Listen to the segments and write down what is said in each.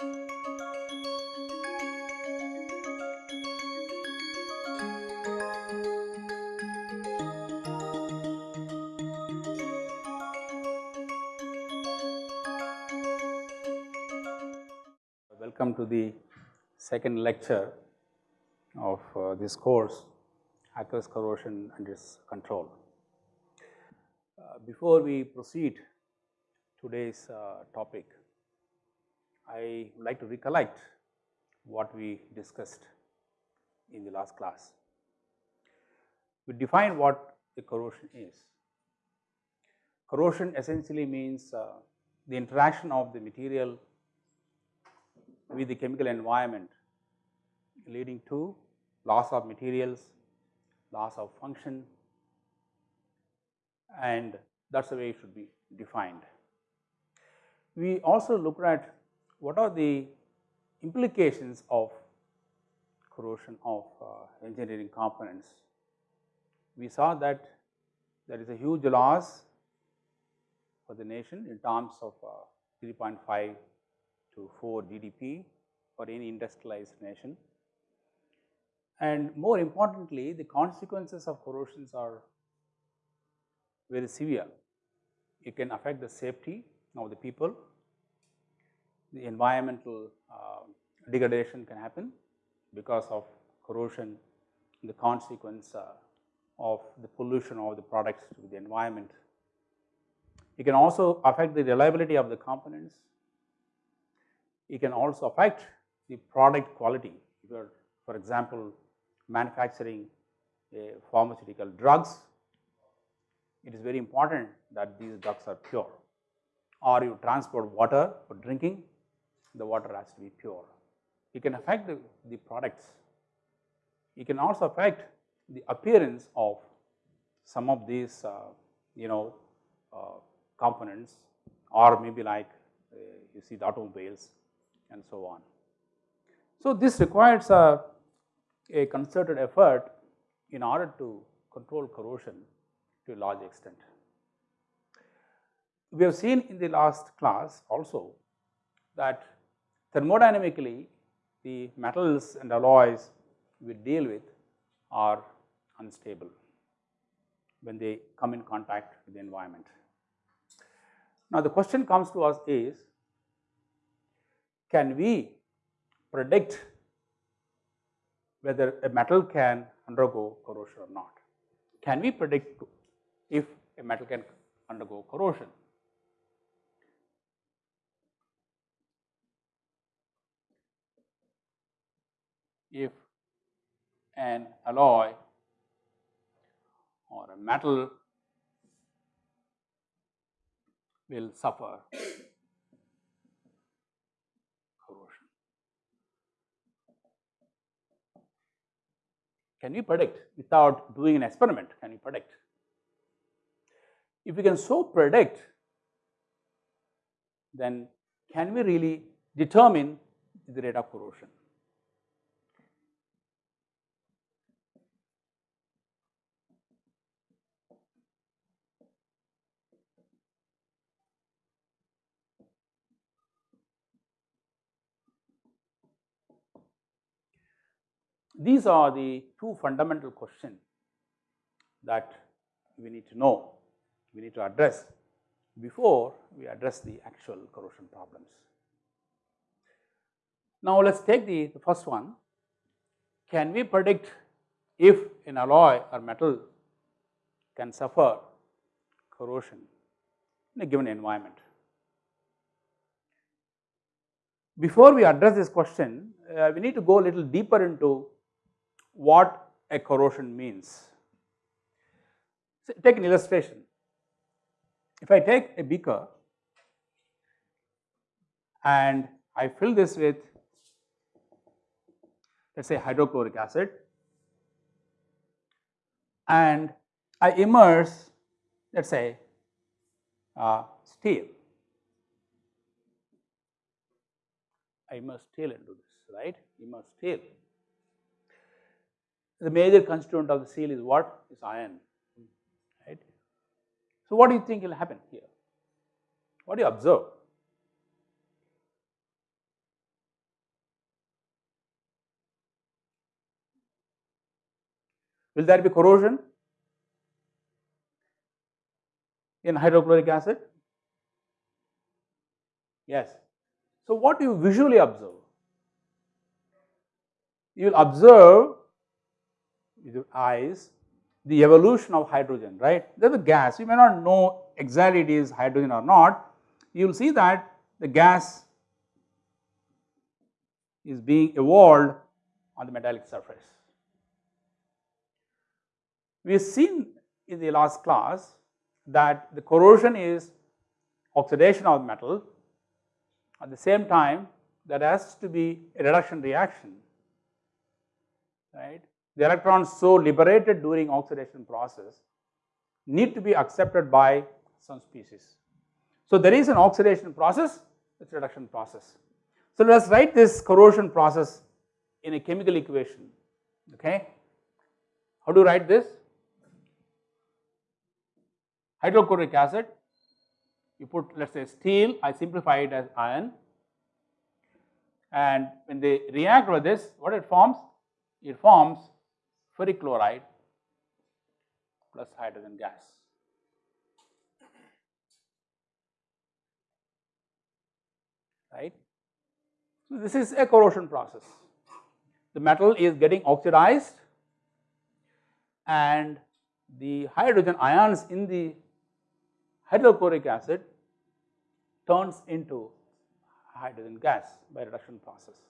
Welcome to the second lecture of uh, this course aqueous corrosion and its control. Uh, before we proceed today's uh, topic, I would like to recollect what we discussed in the last class. We defined what the corrosion is. Corrosion essentially means uh, the interaction of the material with the chemical environment leading to loss of materials, loss of function and that is the way it should be defined. We also looked at what are the implications of corrosion of uh, engineering components. We saw that there is a huge loss for the nation in terms of uh, 3.5 to 4 GDP for any industrialized nation. And more importantly, the consequences of corrosions are very severe. It can affect the safety of the people, the environmental uh, degradation can happen because of corrosion, the consequence uh, of the pollution of the products to the environment. It can also affect the reliability of the components. It can also affect the product quality. If you are, for example, manufacturing pharmaceutical drugs, it is very important that these drugs are pure or you transport water for drinking, the water has to be pure. It can affect the, the products. It can also affect the appearance of some of these uh, you know uh, components or maybe like uh, you see the automobiles and so on. So, this requires a, a concerted effort in order to control corrosion to a large extent. We have seen in the last class also that thermodynamically the metals and alloys we deal with are unstable when they come in contact with the environment. Now, the question comes to us is can we predict whether a metal can undergo corrosion or not? Can we predict if a metal can undergo corrosion? If an alloy or a metal will suffer corrosion. Can we predict without doing an experiment, can we predict? If we can so predict, then can we really determine the rate of corrosion? These are the two fundamental questions that we need to know, we need to address before we address the actual corrosion problems. Now, let us take the, the first one. Can we predict if an alloy or metal can suffer corrosion in a given environment? Before we address this question, uh, we need to go a little deeper into what a corrosion means. So, take an illustration. If I take a beaker and I fill this with let us say hydrochloric acid and I immerse let us say uh, steel. I immerse steel into this, right, immerse steel the major constituent of the steel is what? Is iron, right? So what do you think will happen here? What do you observe? Will there be corrosion in hydrochloric acid? Yes. So what you visually observe? You will observe with your eyes the evolution of hydrogen, right? There is a gas, you may not know exactly it is hydrogen or not, you will see that the gas is being evolved on the metallic surface. We have seen in the last class that the corrosion is oxidation of metal at the same time there has to be a reduction reaction right. The electrons so liberated during oxidation process need to be accepted by some species. So, there is an oxidation process, it's reduction process. So, let us write this corrosion process in a chemical equation, okay. How do you write this? Hydrochloric acid, you put let us say steel, I simplify it as iron and when they react with this, what it forms? It forms ferric chloride plus hydrogen gas. Right. So, this is a corrosion process. The metal is getting oxidized and the hydrogen ions in the hydrochloric acid turns into hydrogen gas by reduction process.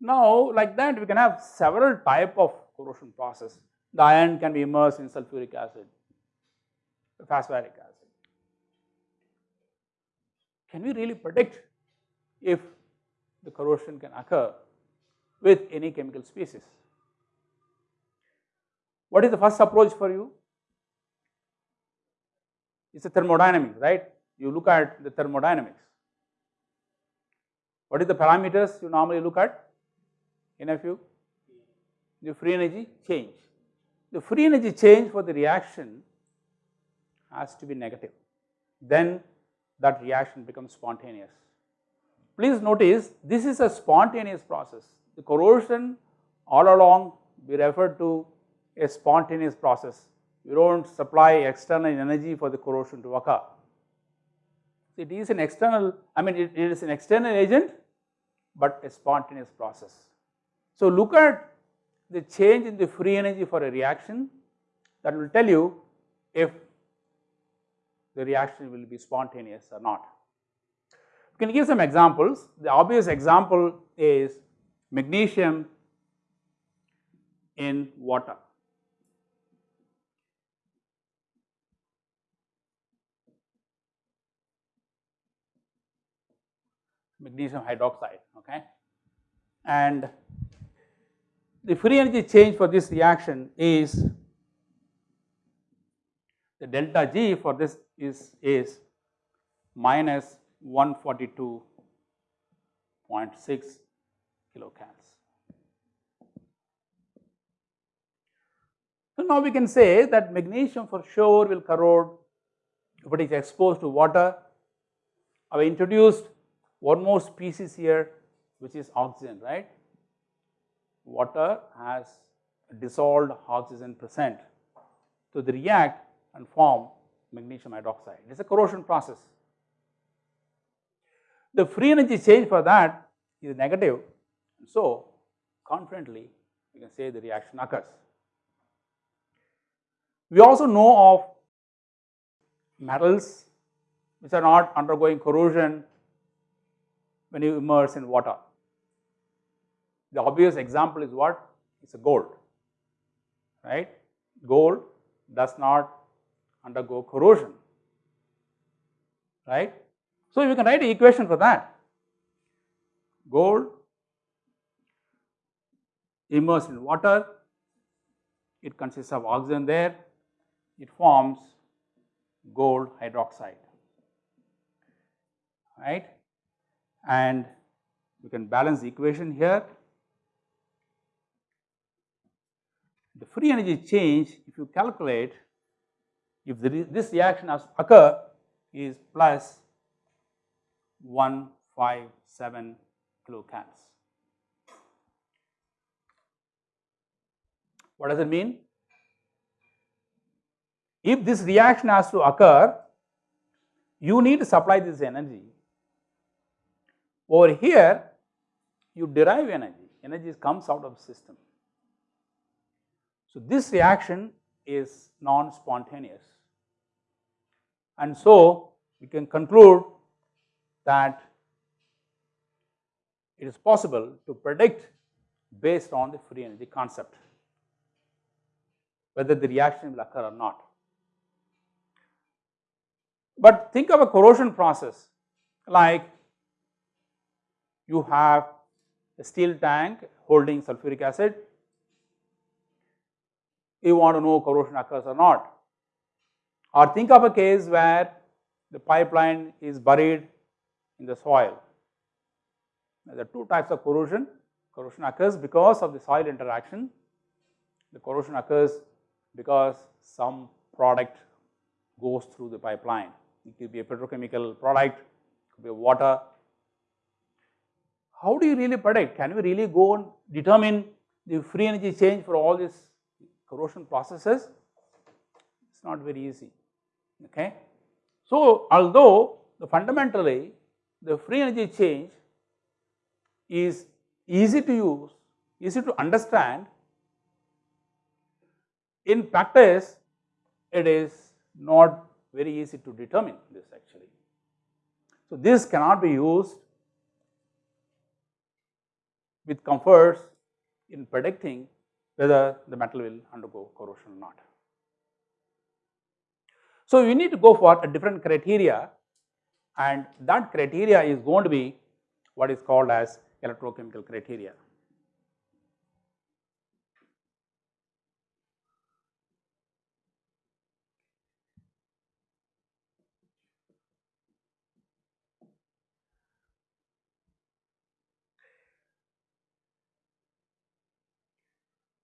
Now, like that we can have several type of corrosion process. The iron can be immersed in sulfuric acid, phosphoric acid. Can we really predict if the corrosion can occur with any chemical species? What is the first approach for you? It is a thermodynamics, right? You look at the thermodynamics. What is the parameters you normally look at a? The free energy change. The free energy change for the reaction has to be negative, then that reaction becomes spontaneous. Please notice this is a spontaneous process. The corrosion all along we refer to a spontaneous process. you do not supply external energy for the corrosion to occur. It is an external, I mean it, it is an external agent, but a spontaneous process. So, look at the change in the free energy for a reaction that will tell you if the reaction will be spontaneous or not. We can give some examples. The obvious example is magnesium in water. magnesium hydroxide okay and the free energy change for this reaction is the delta G for this is is minus 142.6 kilocals. So, now we can say that magnesium for sure will corrode if it is exposed to water. I have introduced one more species here which is oxygen, right. Water has dissolved oxygen present. So, they react and form magnesium hydroxide. It is a corrosion process. The free energy change for that is negative. So, confidently we can say the reaction occurs. We also know of metals which are not undergoing corrosion when you immerse in water. The obvious example is what? It is a gold, right? Gold does not undergo corrosion, right? So, we can write an equation for that. Gold immersed in water, it consists of oxygen there, it forms gold hydroxide, right? And we can balance the equation here. Free energy change, if you calculate, if this reaction has occur is plus 157 kilocals. What does it mean? If this reaction has to occur, you need to supply this energy. Over here, you derive energy, energy comes out of the system. So, this reaction is non-spontaneous and so we can conclude that it is possible to predict based on the free energy concept whether the reaction will occur or not. But think of a corrosion process like you have a steel tank holding sulfuric acid, you want to know corrosion occurs or not. Or think of a case where the pipeline is buried in the soil. There are two types of corrosion. Corrosion occurs because of the soil interaction. The corrosion occurs because some product goes through the pipeline. It could be a petrochemical product, it could be water. How do you really predict? Can we really go and determine the free energy change for all these corrosion processes? It is not very easy. Okay. So, although the fundamentally the free energy change is easy to use, easy to understand, in practice it is not very easy to determine this actually. So, this cannot be used with comforts in predicting whether the metal will undergo corrosion or not. So, we need to go for a different criteria and that criteria is going to be what is called as electrochemical criteria.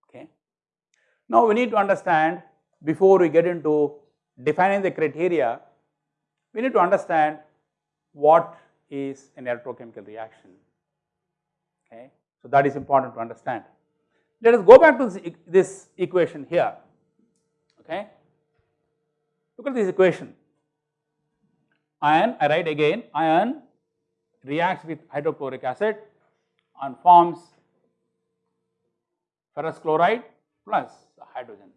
Okay. Now, we need to understand before we get into defining the criteria, we need to understand what is an electrochemical reaction. Okay. So, that is important to understand. Let us go back to this, this equation here. Okay. Look at this equation. Iron, I write again, iron reacts with hydrochloric acid and forms ferrous chloride plus hydrogen.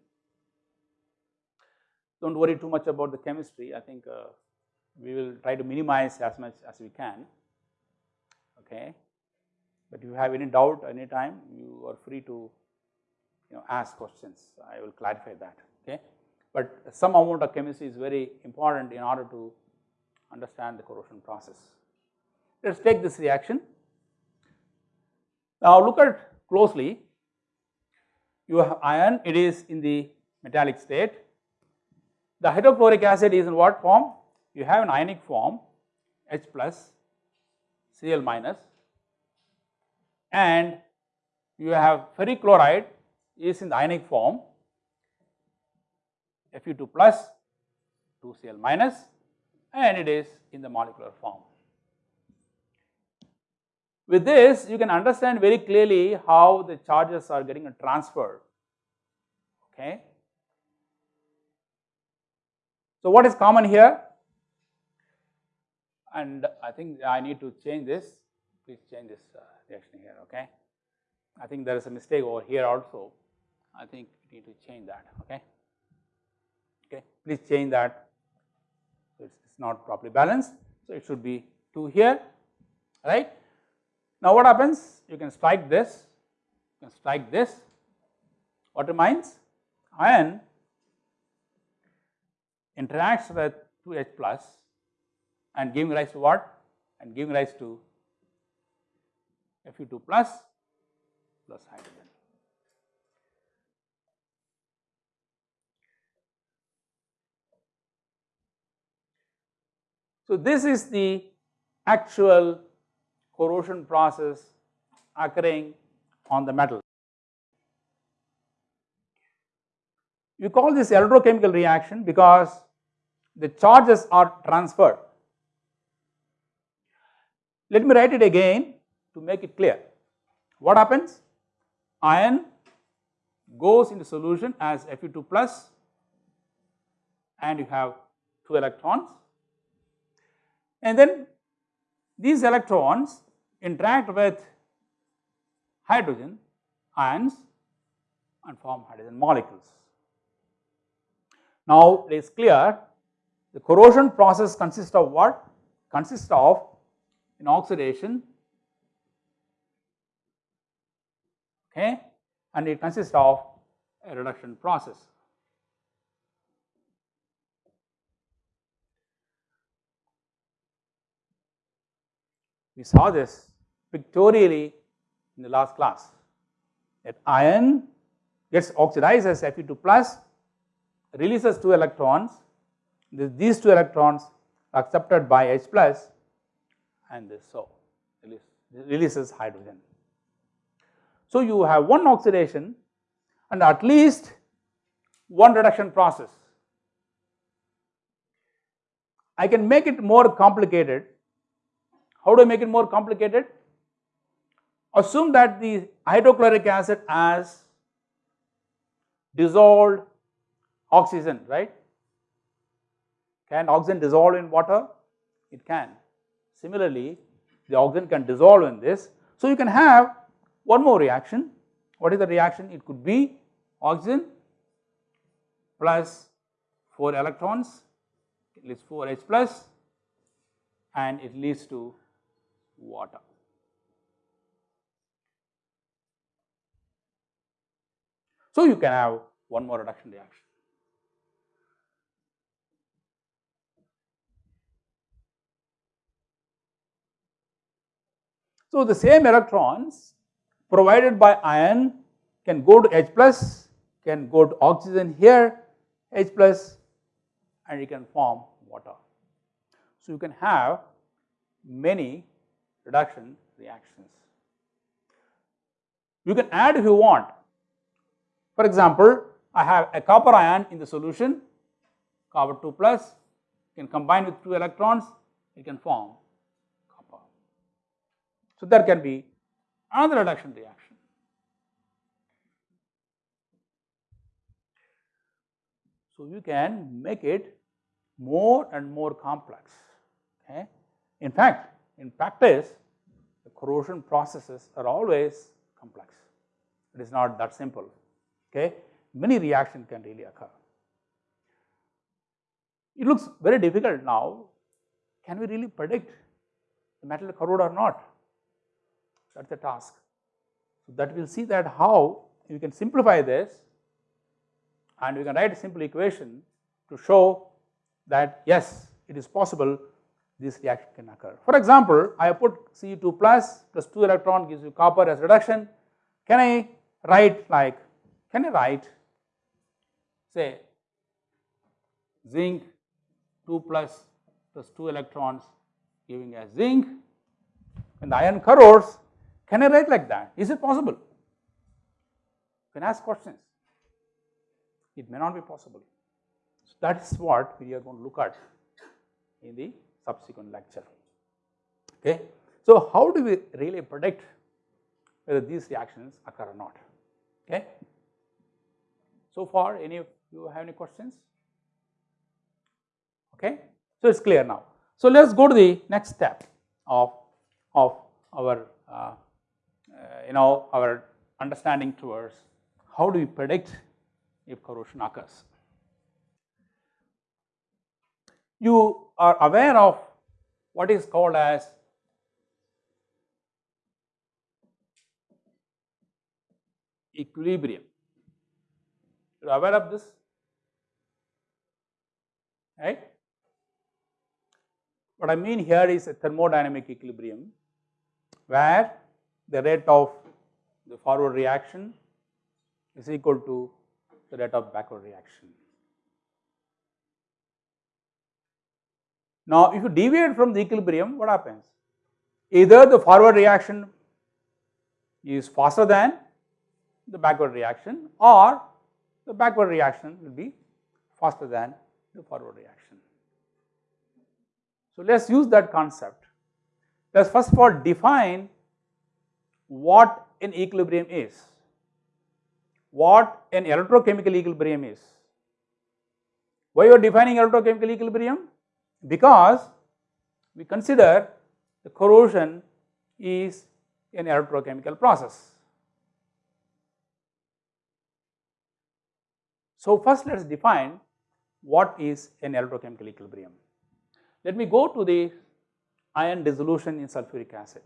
Do not worry too much about the chemistry, I think uh, we will try to minimize as much as we can. Okay. But if you have any doubt any time, you are free to you know ask questions, I will clarify that. Okay. But some amount of chemistry is very important in order to understand the corrosion process. Let us take this reaction. Now look at closely, you have iron, it is in the metallic state the hydrochloric acid is in what form? You have an ionic form H plus Cl minus and you have ferric chloride is in the ionic form Fe2 plus 2Cl minus and it is in the molecular form. With this you can understand very clearly how the charges are getting transferred okay so, what is common here? And I think I need to change this, please change this uh, reaction here, okay. I think there is a mistake over here also, I think we need to change that, okay. Okay, please change that, it's, it's not properly balanced, so it should be 2 here, right. Now, what happens? You can strike this, you can strike this, what remains? Iron interacts with 2H plus and giving rise to what? And giving rise to Fe2 plus plus hydrogen. So, this is the actual corrosion process occurring on the metal. We call this electrochemical reaction because the charges are transferred. Let me write it again to make it clear. What happens? Iron goes into solution as Fe2 plus and you have 2 electrons and then these electrons interact with hydrogen ions and form hydrogen molecules. Now it is clear the corrosion process consists of what? Consists of an oxidation okay and it consists of a reduction process. We saw this pictorially in the last class that iron gets oxidized as Fe2 plus releases 2 electrons these 2 electrons are accepted by H plus and this so release, releases hydrogen. So, you have one oxidation and at least one reduction process. I can make it more complicated. How do I make it more complicated? Assume that the hydrochloric acid has dissolved oxygen, right? Can oxygen dissolve in water? It can. Similarly, the oxygen can dissolve in this. So, you can have one more reaction. What is the reaction? It could be oxygen plus 4 electrons, it leads 4 H plus and it leads to water. So, you can have one more reduction reaction. So, the same electrons provided by iron can go to H plus, can go to oxygen here H plus and you can form water. So, you can have many reduction reactions. You can add if you want. For example, I have a copper ion in the solution, copper 2 plus, can combine with 2 electrons, it can form copper. so, there can be another reduction reaction. So, you can make it more and more complex. Okay. In fact, in practice the corrosion processes are always complex. It is not that simple. Okay. Many reactions can really occur. It looks very difficult now. Can we really predict the metal corrode or not? that is the task. So, that we will see that how you can simplify this and we can write a simple equation to show that yes it is possible this reaction can occur. For example, I put Cu2 plus plus 2 electron gives you copper as reduction. Can I write like, can I write say zinc 2 plus plus 2 electrons giving as zinc and the iron corrodes can I write like that? Is it possible? You can ask questions. It may not be possible. So, that is what we are going to look at in the subsequent lecture. Okay. So, how do we really predict whether these reactions occur or not? Okay. So far, any of you have any questions? Okay. So, it is clear now. So, let us go to the next step of, of our uh, uh, you know our understanding towards how do we predict if corrosion occurs. You are aware of what is called as equilibrium. You are aware of this, right? What I mean here is a thermodynamic equilibrium where the rate of the forward reaction is equal to the rate of backward reaction. Now, if you deviate from the equilibrium, what happens? Either the forward reaction is faster than the backward reaction or the backward reaction will be faster than the forward reaction. So, let us use that concept. Let us first of all define what an equilibrium is. what an electrochemical equilibrium is. Why you are defining electrochemical equilibrium? Because we consider the corrosion is an electrochemical process. So, first let us define what is an electrochemical equilibrium. Let me go to the iron dissolution in sulfuric acid.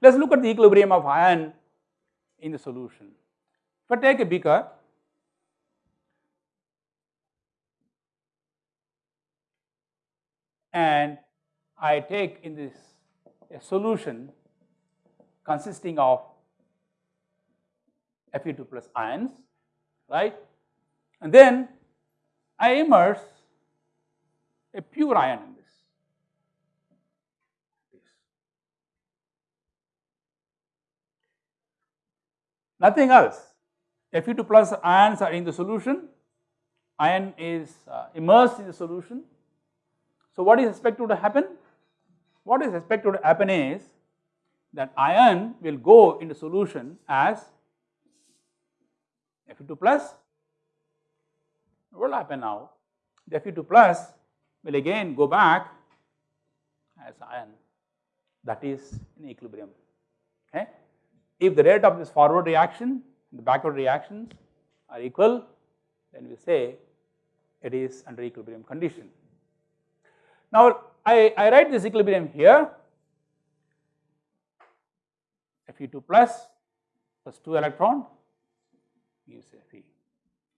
Let us look at the equilibrium of iron in the solution. If I take a beaker and I take in this a solution consisting of Fe2 plus ions, right. And then I immerse a pure iron in this. Nothing else. Fe2 plus ions are in the solution, iron is uh, immersed in the solution. So, what is expected to happen? What is expected to happen is that iron will go into solution as Fe2 plus. What will happen now? The Fe2 plus will again go back as iron that is in equilibrium. Okay. If the rate of this forward reaction the backward reactions are equal then we say it is under equilibrium condition. Now I, I write this equilibrium here Fe2 plus plus 2 electron gives Fe.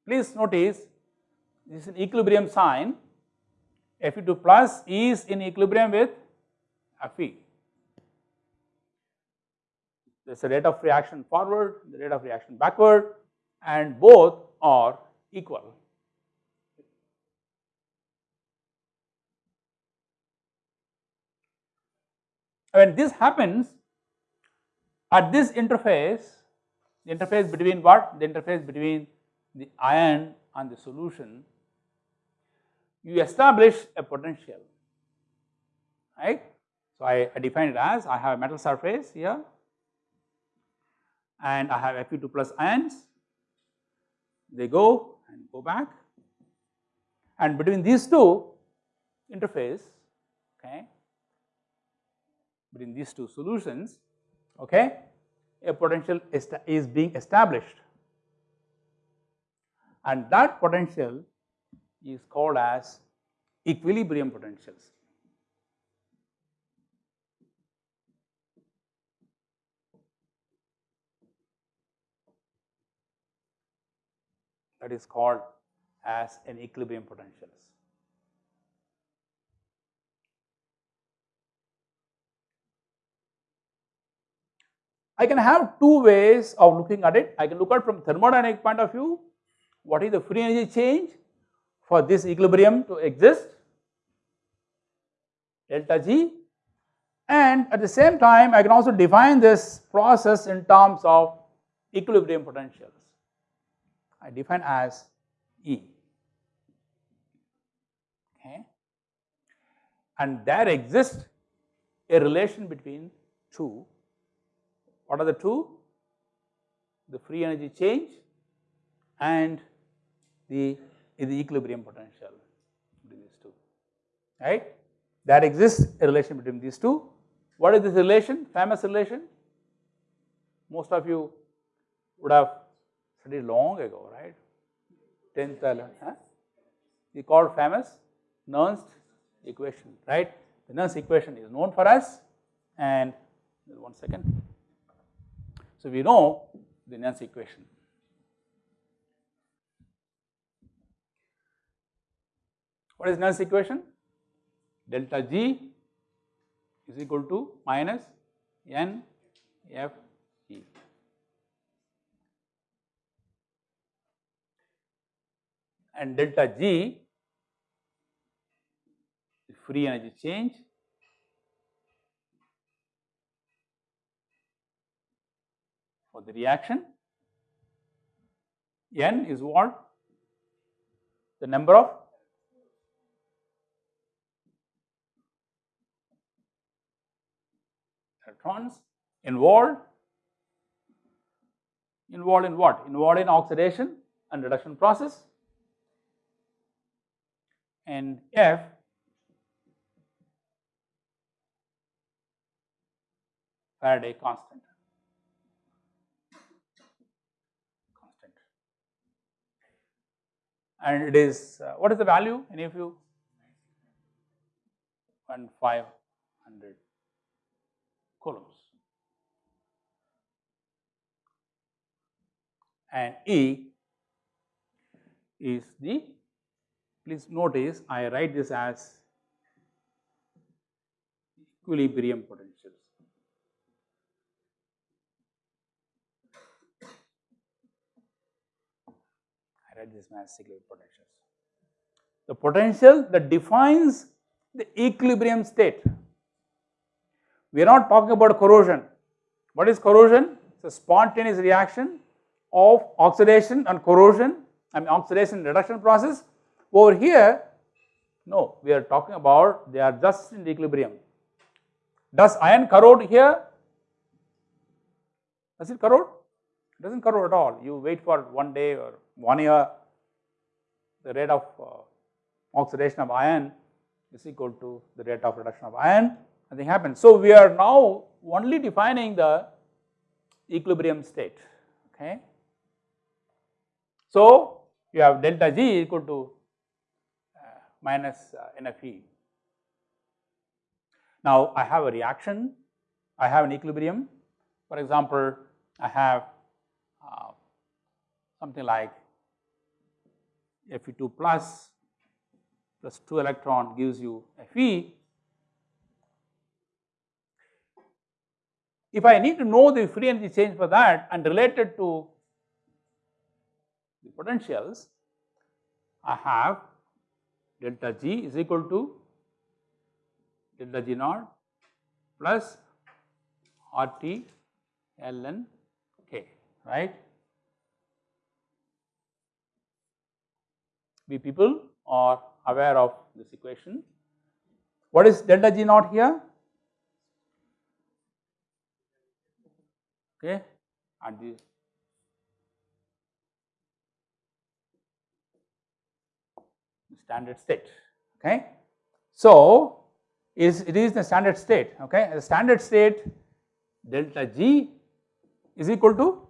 Please notice this is an equilibrium sign Fe2 plus is in equilibrium with Fe. There is a rate of reaction forward, the rate of reaction backward and both are equal. When this happens at this interface, the interface between what? The interface between the iron and the solution, you establish a potential, right. So, I, I define it as I have a metal surface here and I have Fe2 plus ions, they go and go back and between these two interface, okay, between these two solutions, okay, a potential is being established and that potential is called as equilibrium potentials. That is called as an equilibrium potentials. I can have two ways of looking at it. I can look at from thermodynamic point of view, what is the free energy change for this equilibrium to exist, delta G and at the same time I can also define this process in terms of equilibrium potentials. I define as E, okay. And there exists a relation between two what are the two? The free energy change and the, the equilibrium potential between these two, right. There exists a relation between these two. What is this relation? Famous relation? Most of you would have studied long ago, right? 10th, 11th, huh? we called famous Nernst equation, right? The Nernst equation is known for us and one second. So, we know the Nernst equation. What is Nernst equation? Delta G is equal to minus N F E. And delta G is free energy change for the reaction. N is what? The number of electrons involved. involved in what? Involved in oxidation and reduction process and F Faraday constant. Constant. And it is, uh, what is the value? Any of you? 1500 coulombs. And E is the, please notice I write this as equilibrium potentials. This as equilibrium potentials. The potential that defines the equilibrium state. We are not talking about corrosion. What is corrosion? It's a spontaneous reaction of oxidation and corrosion, I mean oxidation reduction process. Over here, no, we are talking about they are just in equilibrium. Does iron corrode here? Does it corrode? It does not corrode at all. You wait for one day or one year, the rate of uh, oxidation of iron is equal to the rate of reduction of iron, nothing happens. So, we are now only defining the equilibrium state, okay. So, you have delta G equal to uh, minus uh, NFE. Now, I have a reaction, I have an equilibrium. For example, I have something like Fe2 plus plus 2 electron gives you Fe. If I need to know the free energy change for that and related to the potentials, I have delta G is equal to delta G naught plus RT ln K, right. We people are aware of this equation. What is delta G naught here? Okay, at the standard state. Okay, so is it is the standard state. Okay, the standard state delta G is equal to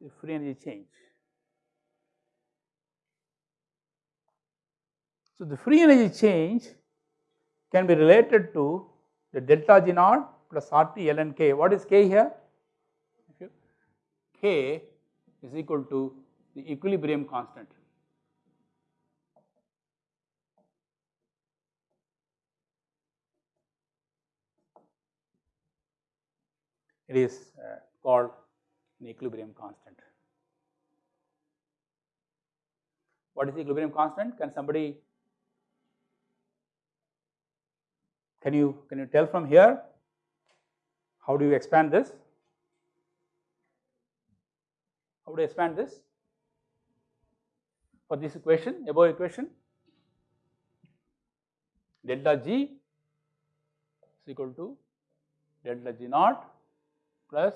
the free energy change. So, the free energy change can be related to the delta G naught plus RT ln K. What is K here? K is equal to the equilibrium constant. It is uh, called an equilibrium constant. What is the equilibrium constant? Can somebody Can you, can you tell from here? How do you expand this? How do you expand this? For this equation, above equation, delta G is equal to delta G naught plus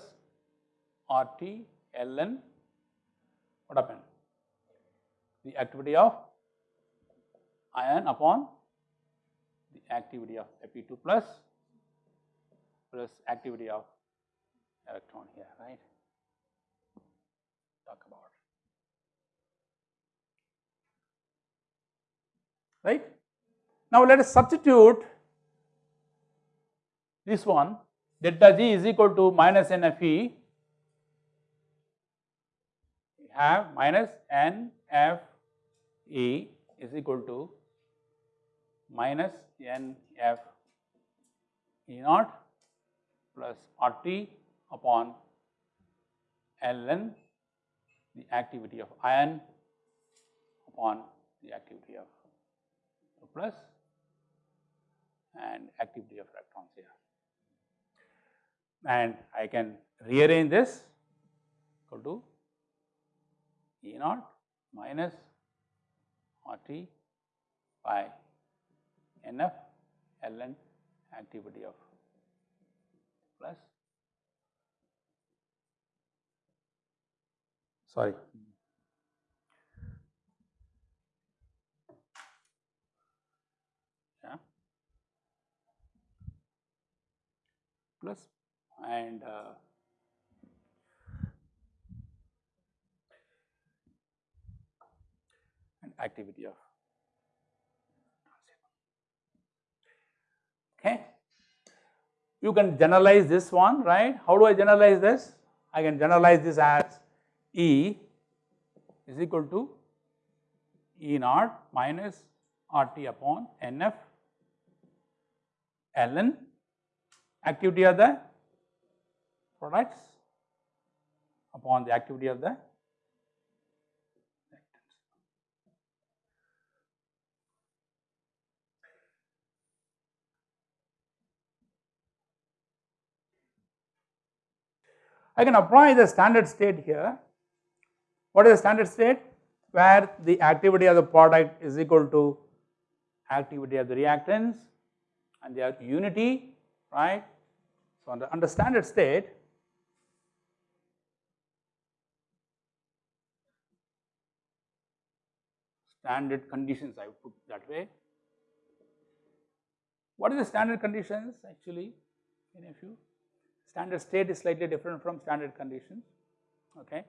RT ln what happened? The activity of iron upon activity of Fe2 plus plus activity of electron here, right? Talk about. Right? Now let us substitute this one delta G is equal to minus NFE we have minus NFE is equal to minus N F E naught plus R T upon ln the activity of iron upon the activity of plus and activity of electrons here. And I can rearrange this equal to E naught minus R T by NF ln activity of plus sorry. Yeah. Plus and uh, and activity of okay. You can generalize this one right. How do I generalize this? I can generalize this as E is equal to E naught minus RT upon NF ln activity of the products upon the activity of the I can apply the standard state here. What is the standard state? Where the activity of the product is equal to activity of the reactants and they are unity, right. So, under, under standard state, standard conditions I put that way. What is the standard conditions actually any of you? Standard state is slightly different from standard conditions. Okay.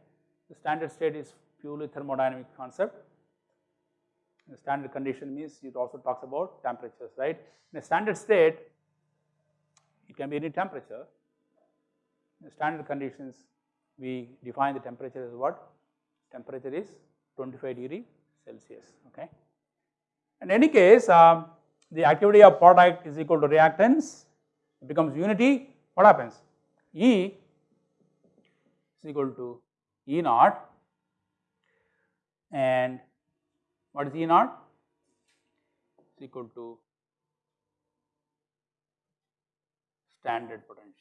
The standard state is purely thermodynamic concept. The standard condition means it also talks about temperatures, right. In a standard state, it can be any temperature. In standard conditions, we define the temperature as what? Temperature is 25 degree Celsius, okay. In any case, um, the activity of product is equal to reactants, it becomes unity, what happens? E is equal to E naught and what is E naught? Is equal to standard potentials.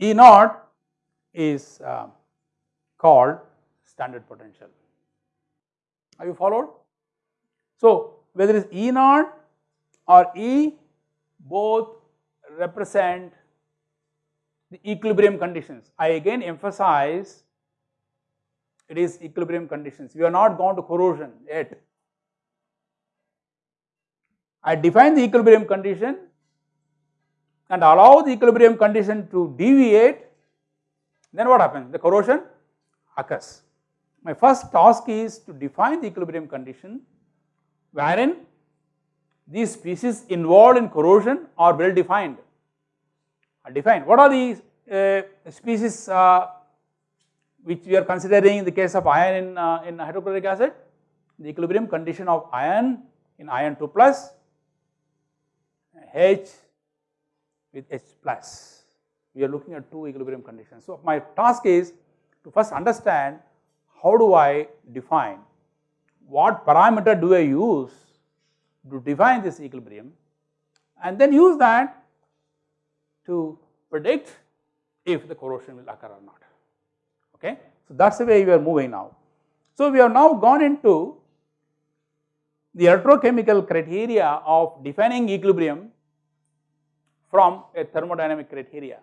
E naught is uh, called standard potential. Have you followed? So, whether it is E naught or E both represent the equilibrium conditions. I again emphasize it is equilibrium conditions. We are not gone to corrosion yet. I define the equilibrium condition and allow the equilibrium condition to deviate, then what happens? The corrosion occurs. My first task is to define the equilibrium condition wherein these species involved in corrosion are well defined, are defined. What are the uh, species uh, which we are considering in the case of iron in, uh, in hydrochloric acid? The equilibrium condition of iron in iron 2 plus H with H plus. We are looking at two equilibrium conditions. So, my task is to first understand how do I define, what parameter do I use to define this equilibrium and then use that to predict if the corrosion will occur or not. Okay? So, that is the way we are moving now. So, we have now gone into the electrochemical criteria of defining equilibrium from a thermodynamic criteria.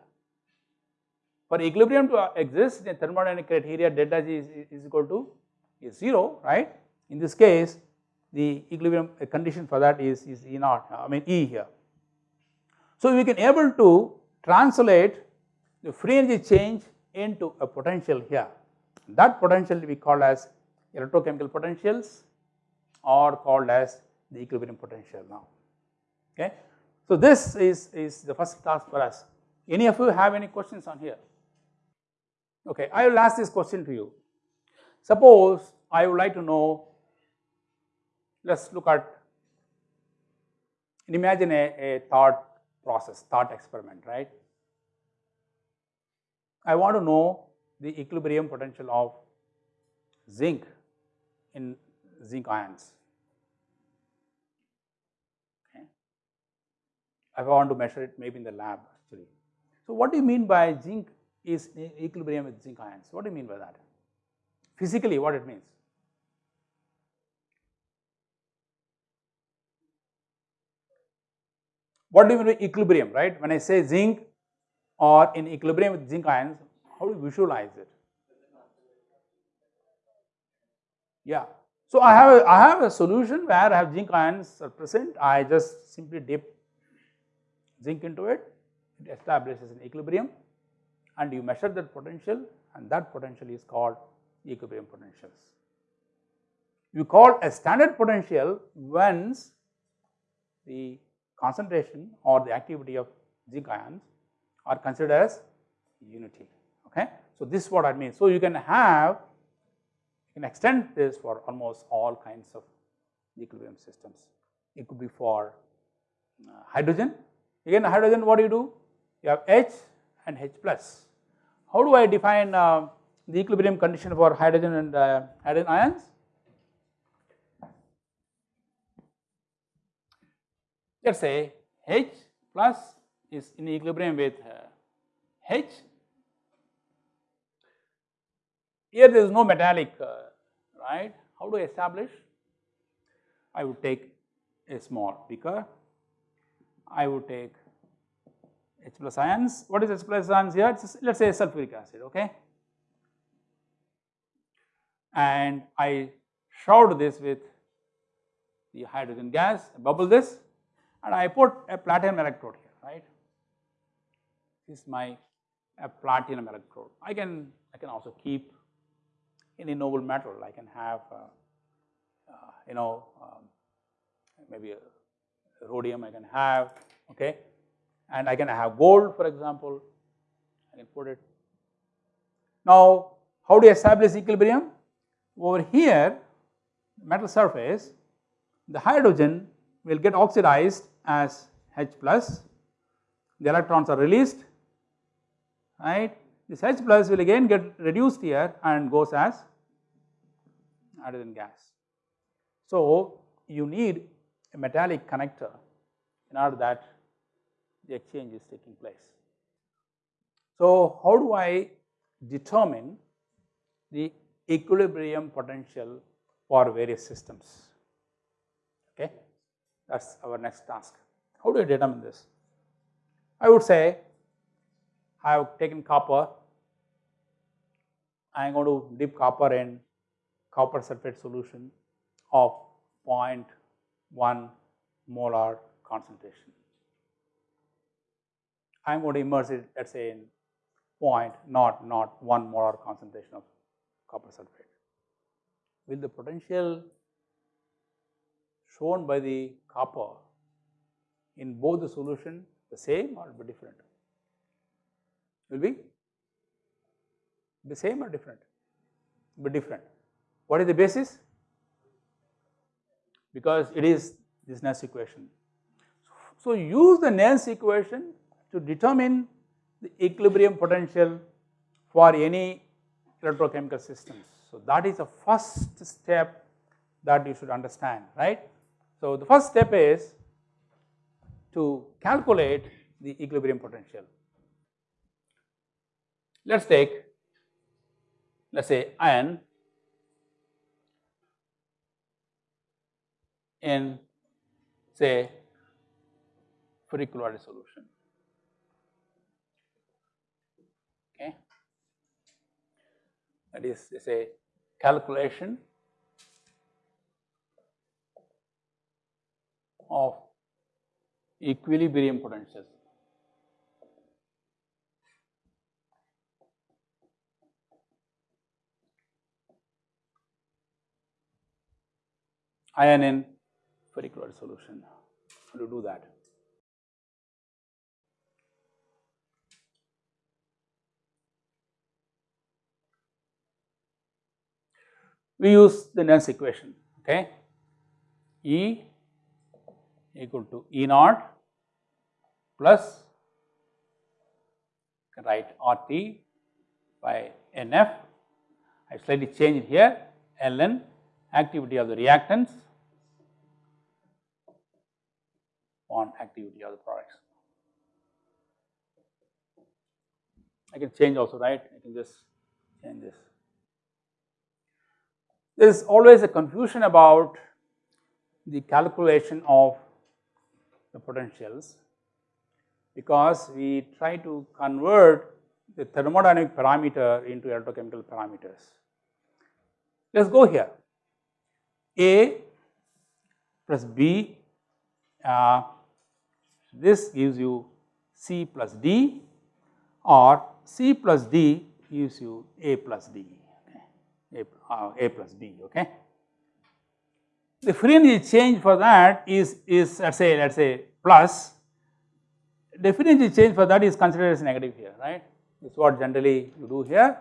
For equilibrium to exist in thermodynamic criteria delta G is, is equal to is 0 right. In this case the equilibrium condition for that is, is E naught I mean E here. So we can able to translate the free energy change into a potential here. That potential we call as electrochemical potentials or called as the equilibrium potential now. Okay. So this is, is the first task for us. Any of you have any questions on here? Okay, I will ask this question to you. Suppose I would like to know, let us look at, imagine a, a thought process, thought experiment, right. I want to know the equilibrium potential of zinc in zinc ions. Okay. If I want to measure it maybe in the lab actually. So, what do you mean by zinc is equilibrium with zinc ions? What do you mean by that? Physically what it means? What do you mean by equilibrium, right? When I say zinc or in equilibrium with zinc ions, how do you visualize it? Yeah. So I have a, I have a solution where I have zinc ions are present. I just simply dip zinc into it. It establishes an equilibrium, and you measure that potential, and that potential is called equilibrium potentials. You call a standard potential once the concentration or the activity of zinc ions are considered as unity. Okay. So, this is what I mean. So, you can have you can extend this for almost all kinds of equilibrium systems. It could be for uh, hydrogen. Again hydrogen what do you do? You have H and H plus. How do I define uh, the equilibrium condition for hydrogen and uh, hydrogen ions? Let us say H plus is in equilibrium with uh, H. Here there is no metallic, uh, right? How do I establish? I would take a small beaker. I would take H plus ions. What is H plus ions here? Let us say sulfuric acid, okay? And I showered this with the hydrogen gas, bubble this and I put a platinum electrode here, right. This is my platinum electrode. I can I can also keep any noble metal. I can have uh, uh, you know um, maybe rhodium I can have okay, and I can have gold for example. I can put it. Now, how do you establish equilibrium? Over here, metal surface, the hydrogen will get oxidized as H plus, the electrons are released, right. This H plus will again get reduced here and goes as hydrogen gas. So, you need a metallic connector in order that the exchange is taking place. So, how do I determine the equilibrium potential for various systems? That is our next task. How do I determine this? I would say I have taken copper, I am going to dip copper in copper sulfate solution of 0.1 molar concentration. I am going to immerse it let us say in point not not 1 molar concentration of copper sulfate. Will the potential shown by the copper in both the solution the same or be different? Will be the same or different? Be different. What is the basis? Because it is this Nernst equation. So, use the Nernst equation to determine the equilibrium potential for any electrochemical systems. So, that is the first step that you should understand, right. So, the first step is to calculate the equilibrium potential. Let us take let us say iron in say ferric chloride solution. Okay. That is say calculation of equilibrium potentials. iron in ferric chloride solution. How to do that? We use the Nernst equation, okay? E equal to E naught plus write RT by NF. I slightly change it here ln activity of the reactants on activity of the products. I can change also right, I can just change this. There is always a confusion about the calculation of the potentials because we try to convert the thermodynamic parameter into electrochemical parameters. Let us go here A plus B uh, this gives you C plus D or C plus D gives you A plus D, okay. A, uh, A plus B, okay. The free energy change for that is, is let us say, let us say plus, the free energy change for that is considered as negative here, right. This is what generally you do here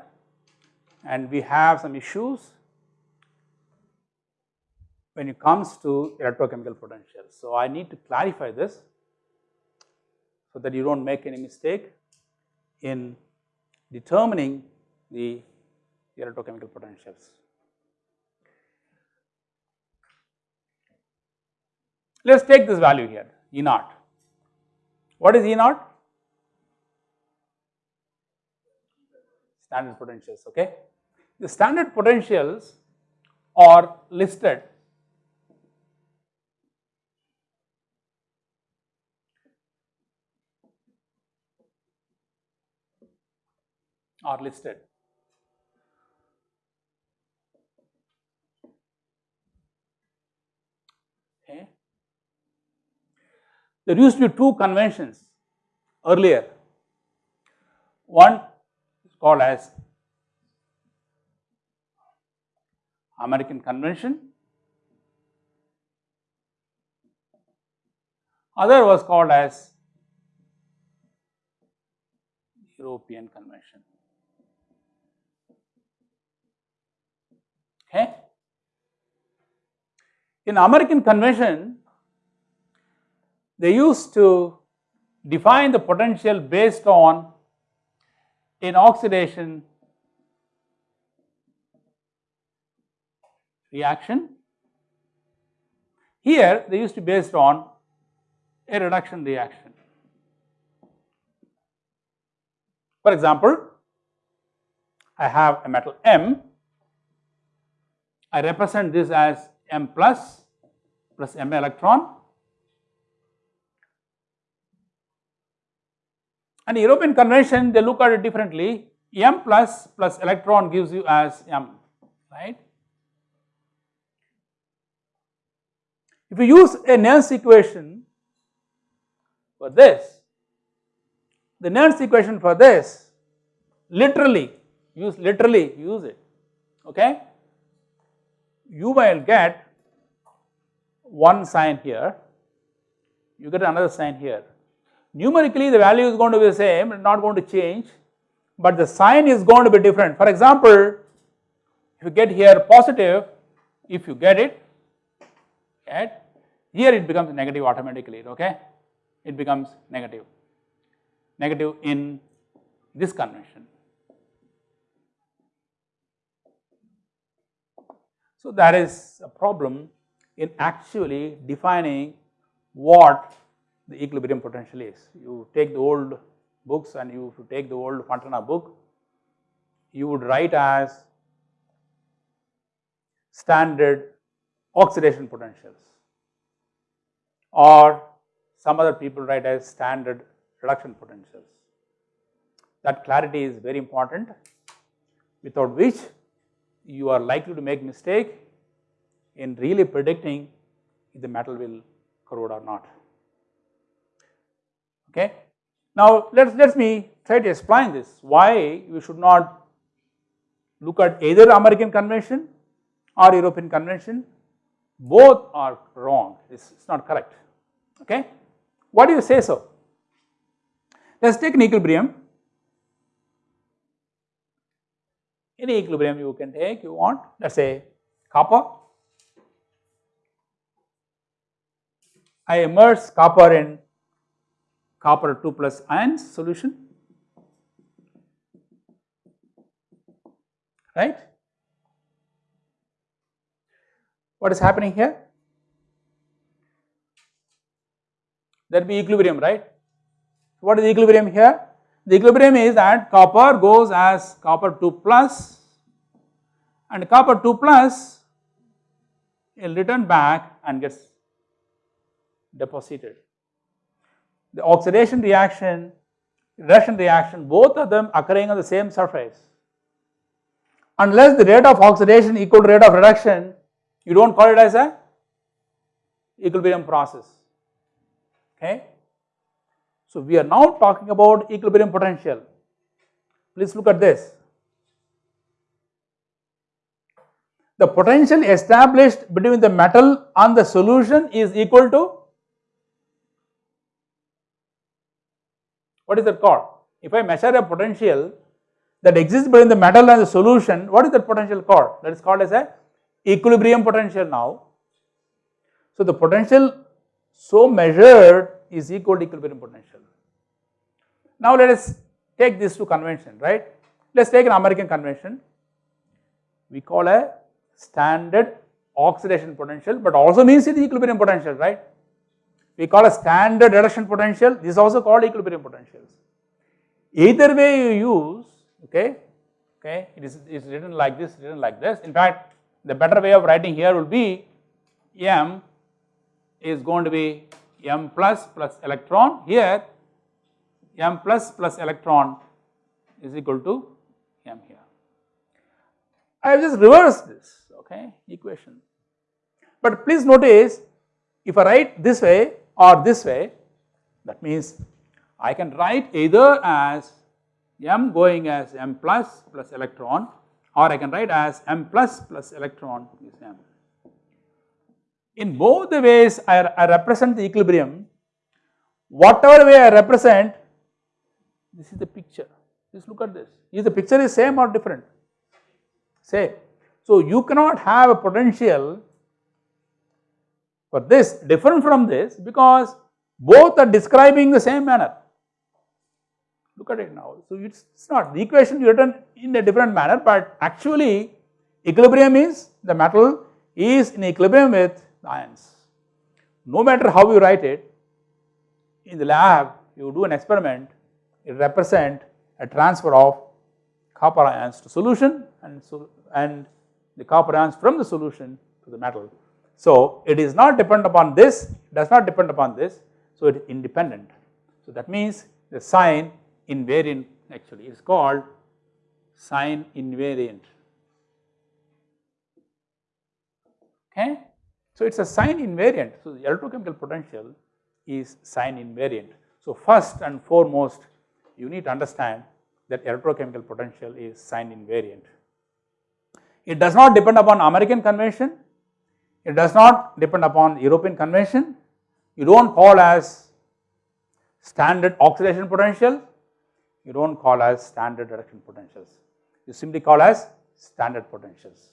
and we have some issues when it comes to electrochemical potentials. So, I need to clarify this so that you do not make any mistake in determining the electrochemical potentials. Let us take this value here E naught. What is E naught? Standard potentials, okay. The standard potentials are listed are listed. Okay. There used to be two conventions earlier. One is called as American convention, other was called as European convention. Okay. In American convention, they used to define the potential based on an oxidation reaction. Here they used to based on a reduction reaction. For example, I have a metal M I represent this as M plus plus M electron and European convention they look at it differently M plus plus electron gives you as M right. If you use a Nernst equation for this, the Nernst equation for this literally use literally use it okay you will get one sign here, you get another sign here. Numerically the value is going to be the same, not going to change, but the sign is going to be different. For example, if you get here positive, if you get it, right, here it becomes negative automatically, okay, it becomes negative, negative in this convention. So, there is a problem in actually defining what the equilibrium potential is. You take the old books and you take the old Fontana book, you would write as standard oxidation potentials or some other people write as standard reduction potentials. That clarity is very important without which you are likely to make mistake in really predicting if the metal will corrode or not. Okay. Now let us let me try to explain this why we should not look at either American convention or European convention both are wrong it is not correct okay. Why do you say so? Let us take an equilibrium any equilibrium you can take you want let us say copper. I immerse copper in copper 2 plus ions solution right. What is happening here? That will be equilibrium right. What is the equilibrium here? The equilibrium is that copper goes as copper 2 plus and copper 2 plus will return back and gets deposited. The oxidation reaction, reduction reaction both of them occurring on the same surface. Unless the rate of oxidation equal to rate of reduction, you do not call it as a equilibrium process, okay. So, we are now talking about equilibrium potential. Please look at this. The potential established between the metal and the solution is equal to what is that called? If I measure a potential that exists between the metal and the solution, what is that potential called? That is called as a equilibrium potential now. So, the potential so measured is equal to equilibrium potential. Now, let us take this to convention, right. Let us take an American convention. We call a standard oxidation potential, but also means it is equilibrium potential, right. We call a standard reduction potential, this is also called equilibrium potentials. Either way you use, okay, okay, it is, it is written like this, written like this. In fact, the better way of writing here will be M is going to be M plus plus electron here m plus plus electron is equal to m here. I have just reversed this okay equation. But please notice if I write this way or this way that means I can write either as m going as m plus plus electron or I can write as m plus plus electron is m. In both the ways I, I represent the equilibrium, whatever way I represent this is the picture. Just look at this. Is the picture is same or different? Same. So you cannot have a potential for this different from this because both are describing the same manner. Look at it now. So it's, it's not the equation written in a different manner, but actually equilibrium is the metal is in equilibrium with the ions. No matter how you write it, in the lab you do an experiment it represent a transfer of copper ions to solution and, so, and the copper ions from the solution to the metal. So, it is not dependent upon this, does not depend upon this, so it is independent. So, that means the sign invariant actually is called sign invariant. Okay. So, it is a sign invariant. So, the electrochemical potential is sign invariant. So, first and foremost you need to understand that electrochemical potential is sign invariant. It does not depend upon American convention, it does not depend upon European convention, you do not call as standard oxidation potential, you do not call as standard reduction potentials, you simply call as standard potentials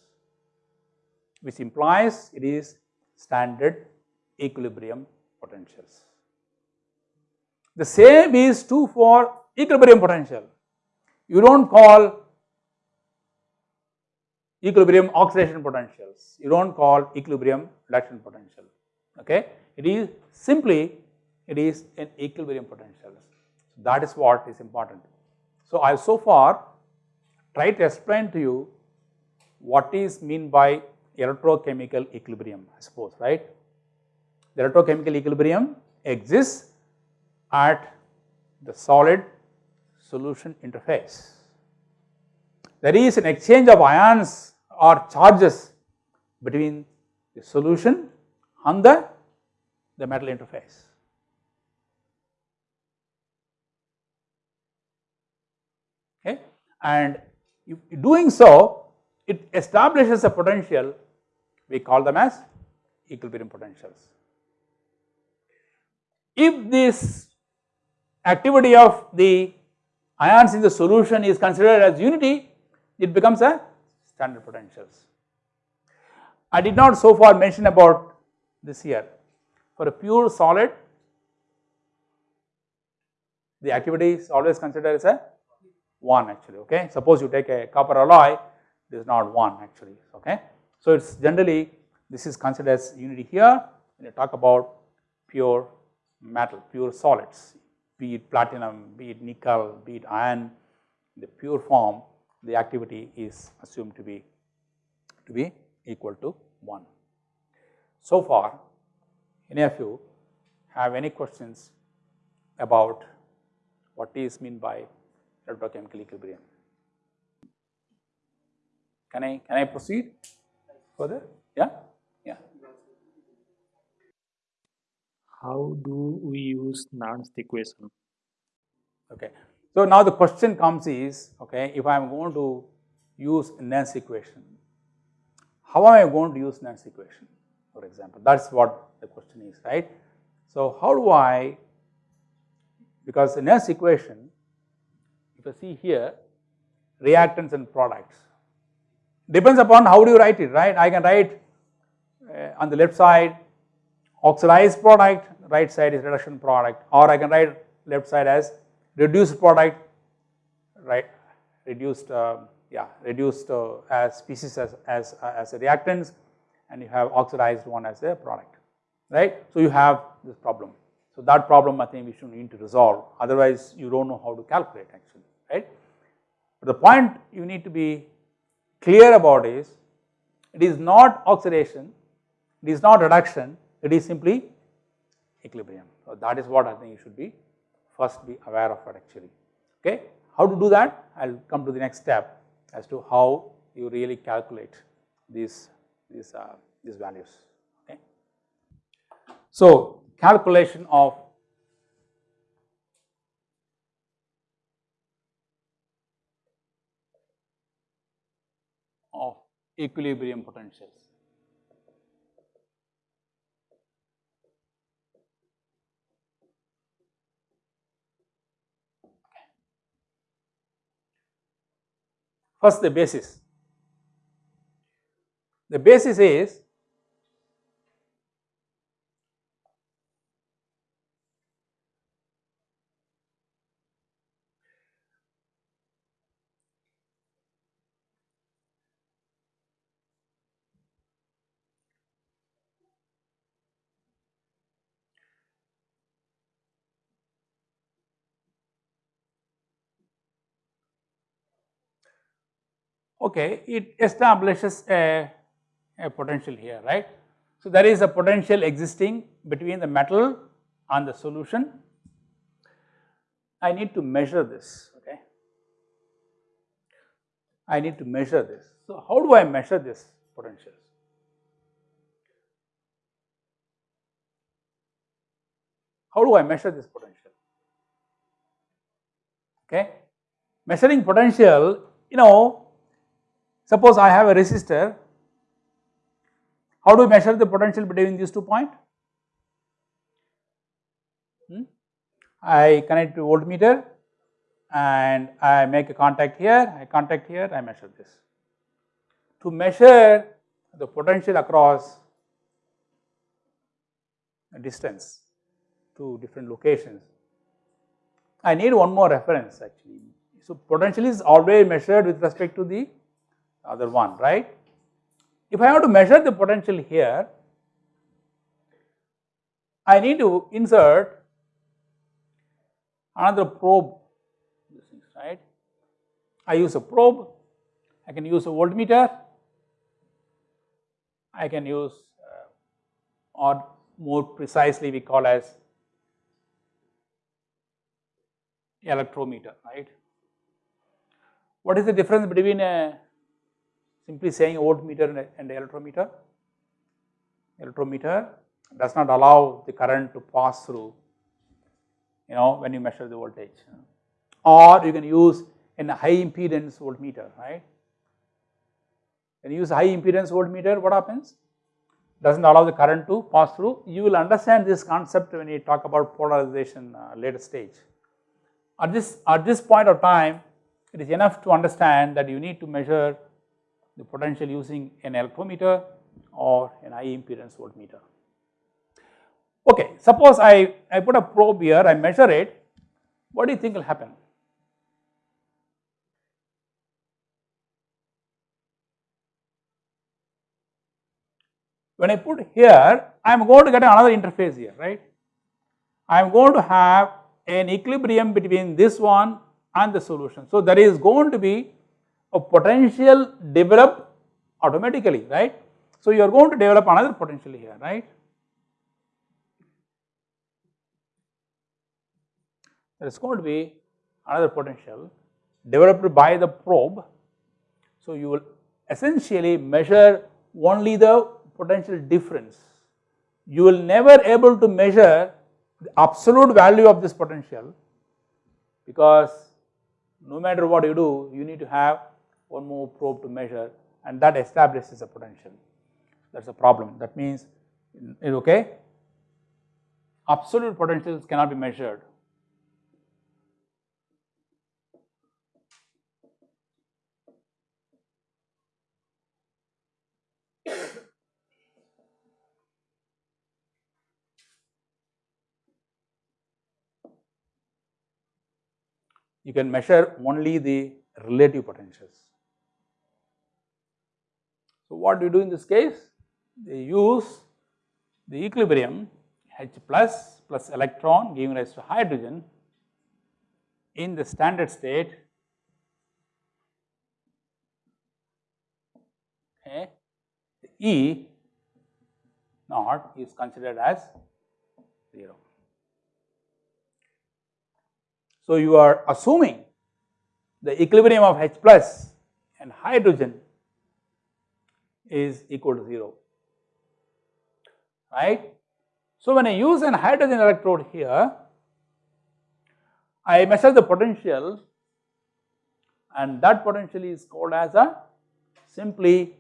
which implies it is standard equilibrium potentials. The same is true for equilibrium potential. You do not call equilibrium oxidation potentials, you do not call equilibrium reduction potential, okay. It is simply it is an equilibrium potential. That is what is important. So, I have so far tried to explain to you what is mean by electrochemical equilibrium I suppose right. The electrochemical equilibrium exists at the solid solution interface. There is an exchange of ions or charges between the solution and the, the metal interface. Okay. And if doing so, it establishes a potential, we call them as equilibrium potentials. If this activity of the ions in the solution is considered as unity, it becomes a standard potentials. I did not so far mention about this here. For a pure solid, the activity is always considered as a 1 actually, okay. Suppose you take a copper alloy, this is not 1 actually, okay. So, it is generally this is considered as unity here when you talk about pure metal, pure solids be it platinum, be it nickel, be it iron, the pure form the activity is assumed to be to be equal to 1. So far any of you have any questions about what is meant by electrochemical equilibrium. Can I, can I proceed further? Yeah? Yeah. How do we use Nernst equation? Okay. So now the question comes is, okay, if I am going to use Nernst equation, how am I going to use Nernst equation, for example? That's what the question is, right? So how do I, because the Nernst equation, if you see here, reactants and products, depends upon how do you write it, right? I can write uh, on the left side oxidized product, right side is reduction product or I can write left side as reduced product, right, reduced, uh, yeah, reduced uh, as species as, as, uh, as a reactants and you have oxidized one as a product, right. So, you have this problem. So, that problem I think we should need to resolve otherwise you do not know how to calculate actually, right. But the point you need to be clear about is it is not oxidation, it is not reduction, it is simply equilibrium. So, that is what I think you should be first be aware of it actually. Okay. How to do that? I will come to the next step as to how you really calculate these, these, uh, these values. Okay. So, calculation of of equilibrium potentials. First the basis. The basis is okay, it establishes a, a potential here, right. So, there is a potential existing between the metal and the solution. I need to measure this, okay. I need to measure this. So, how do I measure this potentials? How do I measure this potential? Okay. Measuring potential, you know, Suppose I have a resistor, how do we measure the potential between these two points? Hmm? I connect to voltmeter and I make a contact here, I contact here, I measure this. To measure the potential across a distance to different locations, I need one more reference actually. So, potential is always measured with respect to the other one, right. If I have to measure the potential here, I need to insert another probe, right. I use a probe, I can use a voltmeter, I can use uh, or more precisely we call as electrometer, right. What is the difference between a simply saying voltmeter and, electrometer. Electrometer does not allow the current to pass through you know when you measure the voltage or you can use a high impedance voltmeter right. When you use high impedance voltmeter what happens? Does not allow the current to pass through. You will understand this concept when you talk about polarization uh, later stage. At this, at this point of time it is enough to understand that you need to measure the potential using an electrometer or an high impedance voltmeter. Okay, suppose I, I put a probe here, I measure it, what do you think will happen? When I put here, I am going to get another interface here, right. I am going to have an equilibrium between this one and the solution. So, there is going to be a potential develop automatically, right. So, you are going to develop another potential here, right. there is going to be another potential developed by the probe. So, you will essentially measure only the potential difference. You will never able to measure the absolute value of this potential because no matter what you do you need to have one more probe to measure and that establishes a potential. That is a problem. That means okay? Absolute potentials cannot be measured. You can measure only the relative potentials. So, what do you do in this case? They use the equilibrium H plus plus electron giving rise to hydrogen in the standard state okay, E naught is considered as 0. So, you are assuming the equilibrium of H plus and hydrogen is equal to 0 right. So, when I use an hydrogen electrode here I measure the potential and that potential is called as a simply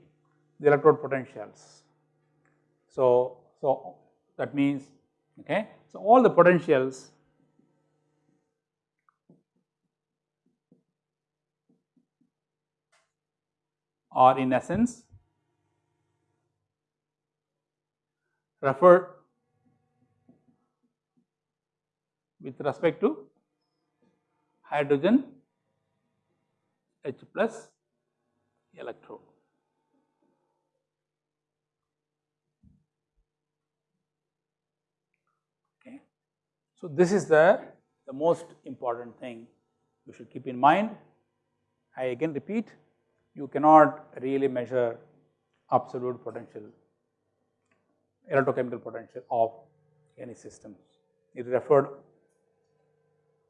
the electrode potentials. So, so that means okay. So, all the potentials are in essence referred with respect to hydrogen H plus electrode. Okay. So, this is the, the most important thing you should keep in mind. I again repeat you cannot really measure absolute potential, electrochemical potential of any systems. It is referred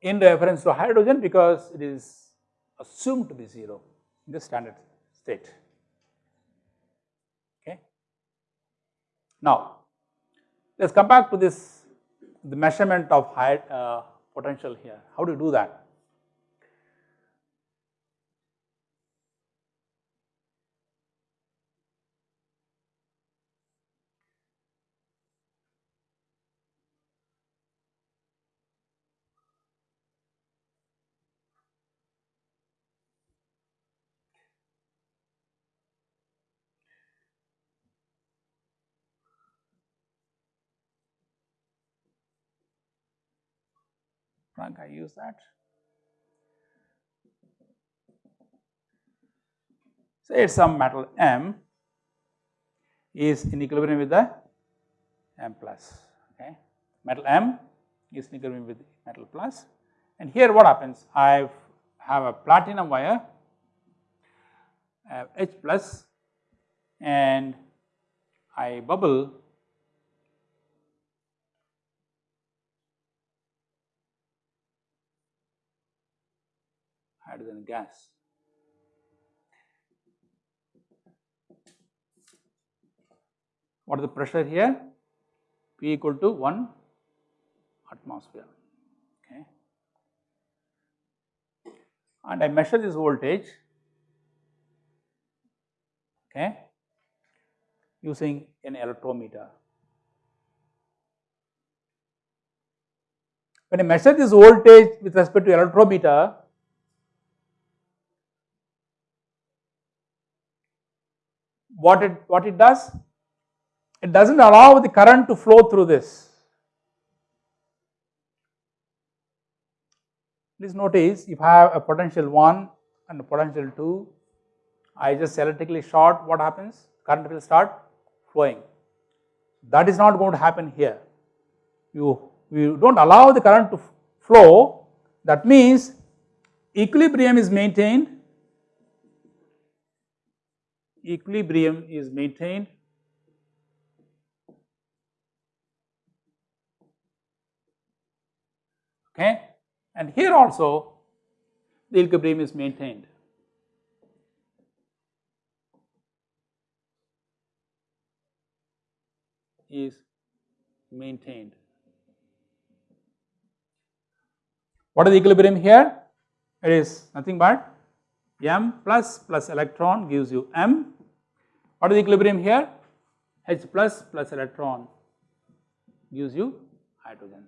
in reference to hydrogen because it is assumed to be 0 in the standard state. Okay. Now, let us come back to this the measurement of high uh, potential here. How do you do that? I use that. Say some metal M is in equilibrium with the M plus, okay. Metal M is in equilibrium with metal plus and here what happens? I have a platinum wire, I have H plus and I bubble hydrogen gas. What is the pressure here? P equal to 1 atmosphere, okay. And I measure this voltage, okay, using an electrometer. When I measure this voltage with respect to electrometer, what it what it does? It does not allow the current to flow through this. Please notice if I have a potential 1 and a potential 2 I just electrically short what happens? Current will start flowing. That is not going to happen here. You you do not allow the current to flow. That means equilibrium is maintained equilibrium is maintained okay and here also the equilibrium is maintained. is maintained. What is the equilibrium here? It is nothing but m plus plus electron gives you m. What is the equilibrium here? H plus plus electron gives you hydrogen.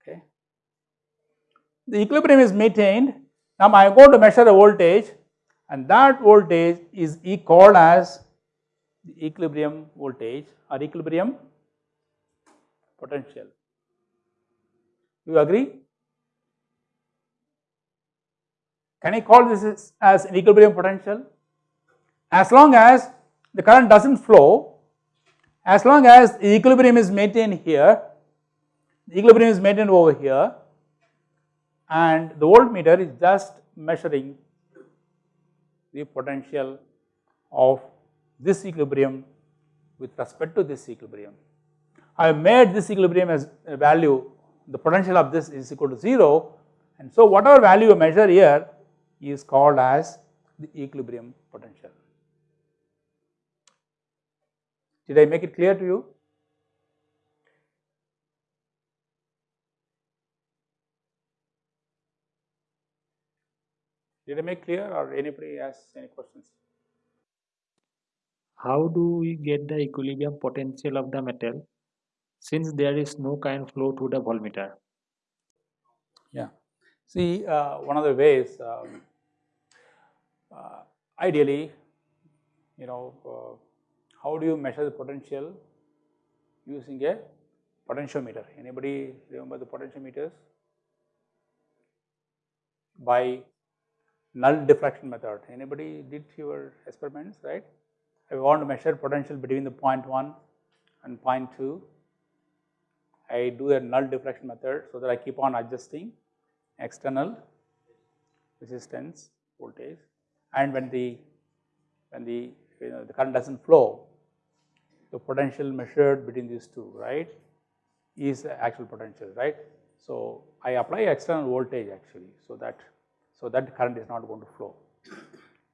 Okay. The equilibrium is maintained. Now I am going to measure the voltage and that voltage is called as the equilibrium voltage or equilibrium potential. You agree? Can I call this as an equilibrium potential? As long as the current does not flow, as long as the equilibrium is maintained here, the equilibrium is maintained over here and the voltmeter is just measuring the potential of this equilibrium with respect to this equilibrium. I have made this equilibrium as value, the potential of this is equal to 0 and so whatever value you measure here is called as the equilibrium potential. Did I make it clear to you? Did I make clear or anybody has any questions? How do we get the equilibrium potential of the metal since there is no current flow through the voltmeter? Yeah. See, uh, one of the ways, um, uh, ideally, you know, uh, how do you measure the potential using a potentiometer? Anybody remember the potentiometers? By null deflection method. Anybody did your experiments, right? I want to measure potential between the point 1 and point 2. I do a null deflection method so that I keep on adjusting external resistance voltage and when the when the you know the current does not flow the potential measured between these two right is the actual potential right. So, I apply external voltage actually so that so that current is not going to flow.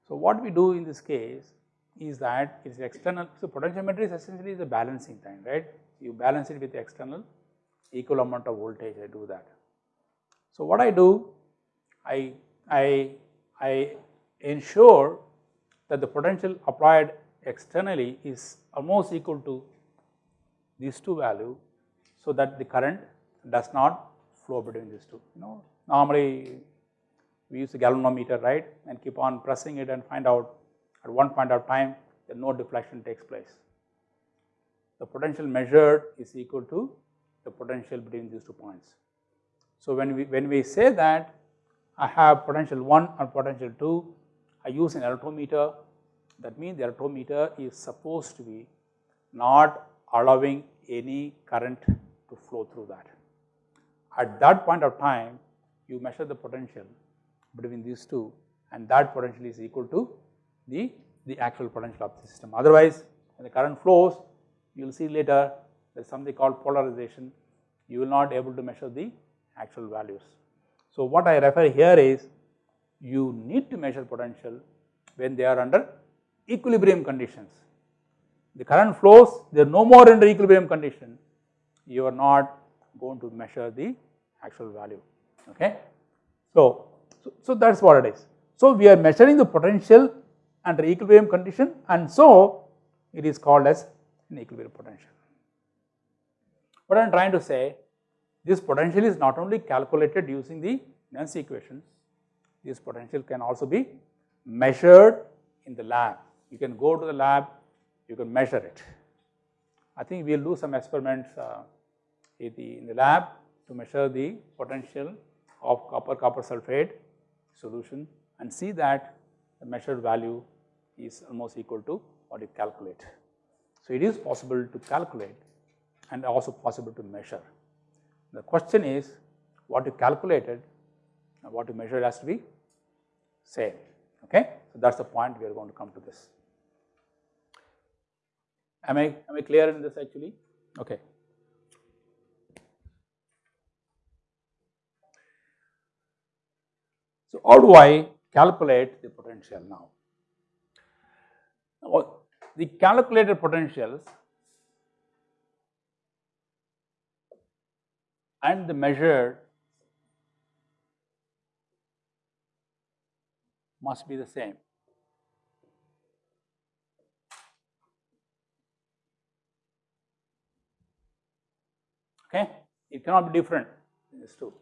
So, what we do in this case is that it is external, so potentiometer is essentially is a balancing thing, right. You balance it with external equal amount of voltage, I do that. So, what I do, I, I, I ensure that the potential applied externally is almost equal to these two value, so that the current does not flow between these two. You know, normally we use a galvanometer right and keep on pressing it and find out at one point of time that no deflection takes place. The potential measured is equal to the potential between these two points. So, when we when we say that I have potential 1 and potential 2, I use an electrometer that means the electrometer is supposed to be not allowing any current to flow through that. At that point of time you measure the potential between these two and that potential is equal to the, the actual potential of the system. Otherwise, when the current flows, you will see later there is something called polarization, you will not able to measure the actual values. So, what I refer here is you need to measure potential when they are under equilibrium conditions. The current flows, they are no more under equilibrium condition, you are not going to measure the actual value. Okay. So, so, so that is what it is. So, we are measuring the potential under equilibrium condition and so it is called as an equilibrium potential. What I am trying to say this potential is not only calculated using the Nernst equation, this potential can also be measured in the lab. You can go to the lab, you can measure it. I think we will do some experiments uh, in, the, in the lab to measure the potential of copper copper sulphate solution and see that the measured value is almost equal to what you calculate. So, it is possible to calculate and also possible to measure. The question is what you calculated and what you measured has to be same. Okay? So, that is the point we are going to come to this. Am I, am I clear in this actually? Okay. So, how do I calculate the potential now? The calculated potentials and the measure must be the same. Okay, it cannot be different these two.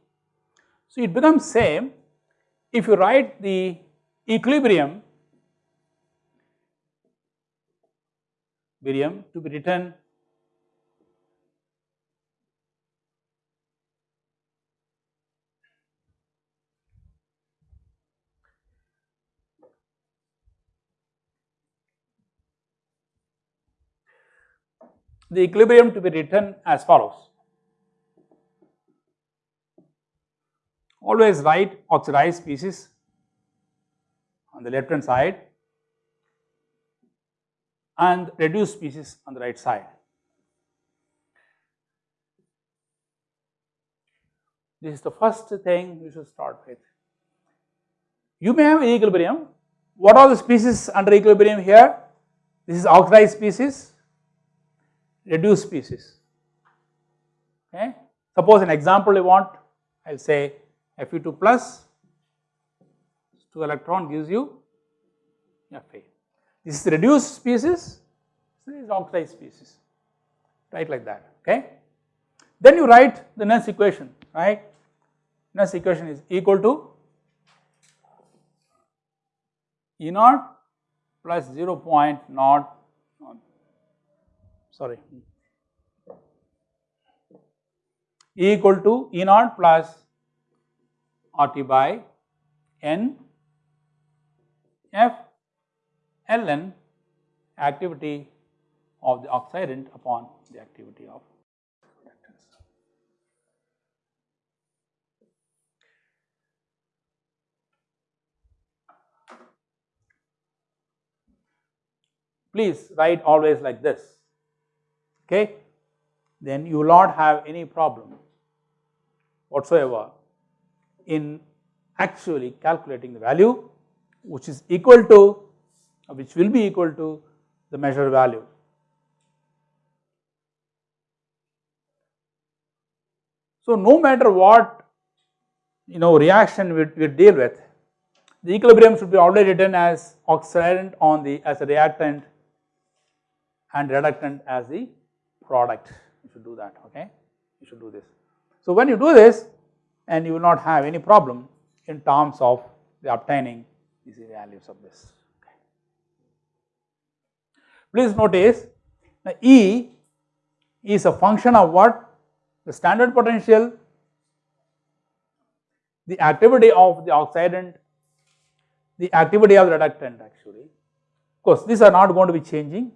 So, it becomes same if you write the equilibrium virium to be written the equilibrium to be written as follows. Always write oxidized species on the left hand side and reduced species on the right side. This is the first thing you should start with. You may have equilibrium. What are the species under equilibrium here? This is oxidized species reduced species. Okay. Suppose an example you want, I will say Fe2 plus 2 electron gives you Fe. This is reduced species, this is oxidized species, right like that. Okay. Then you write the Nernst equation, right. Nernst equation is equal to E naught plus 0 0.0 sorry E equal to E naught plus RT by N F ln activity of the oxidant upon the activity of reactants. Please write always like this okay, then you will not have any problem whatsoever in actually calculating the value which is equal to which will be equal to the measured value. So, no matter what you know reaction we, we deal with the equilibrium should be already written as oxidant on the as a reactant and reductant as the product you should do that okay you should do this. So when you do this and you will not have any problem in terms of the obtaining these values of this. Okay. Please notice E is a function of what the standard potential the activity of the oxidant the activity of the reductant actually of course these are not going to be changing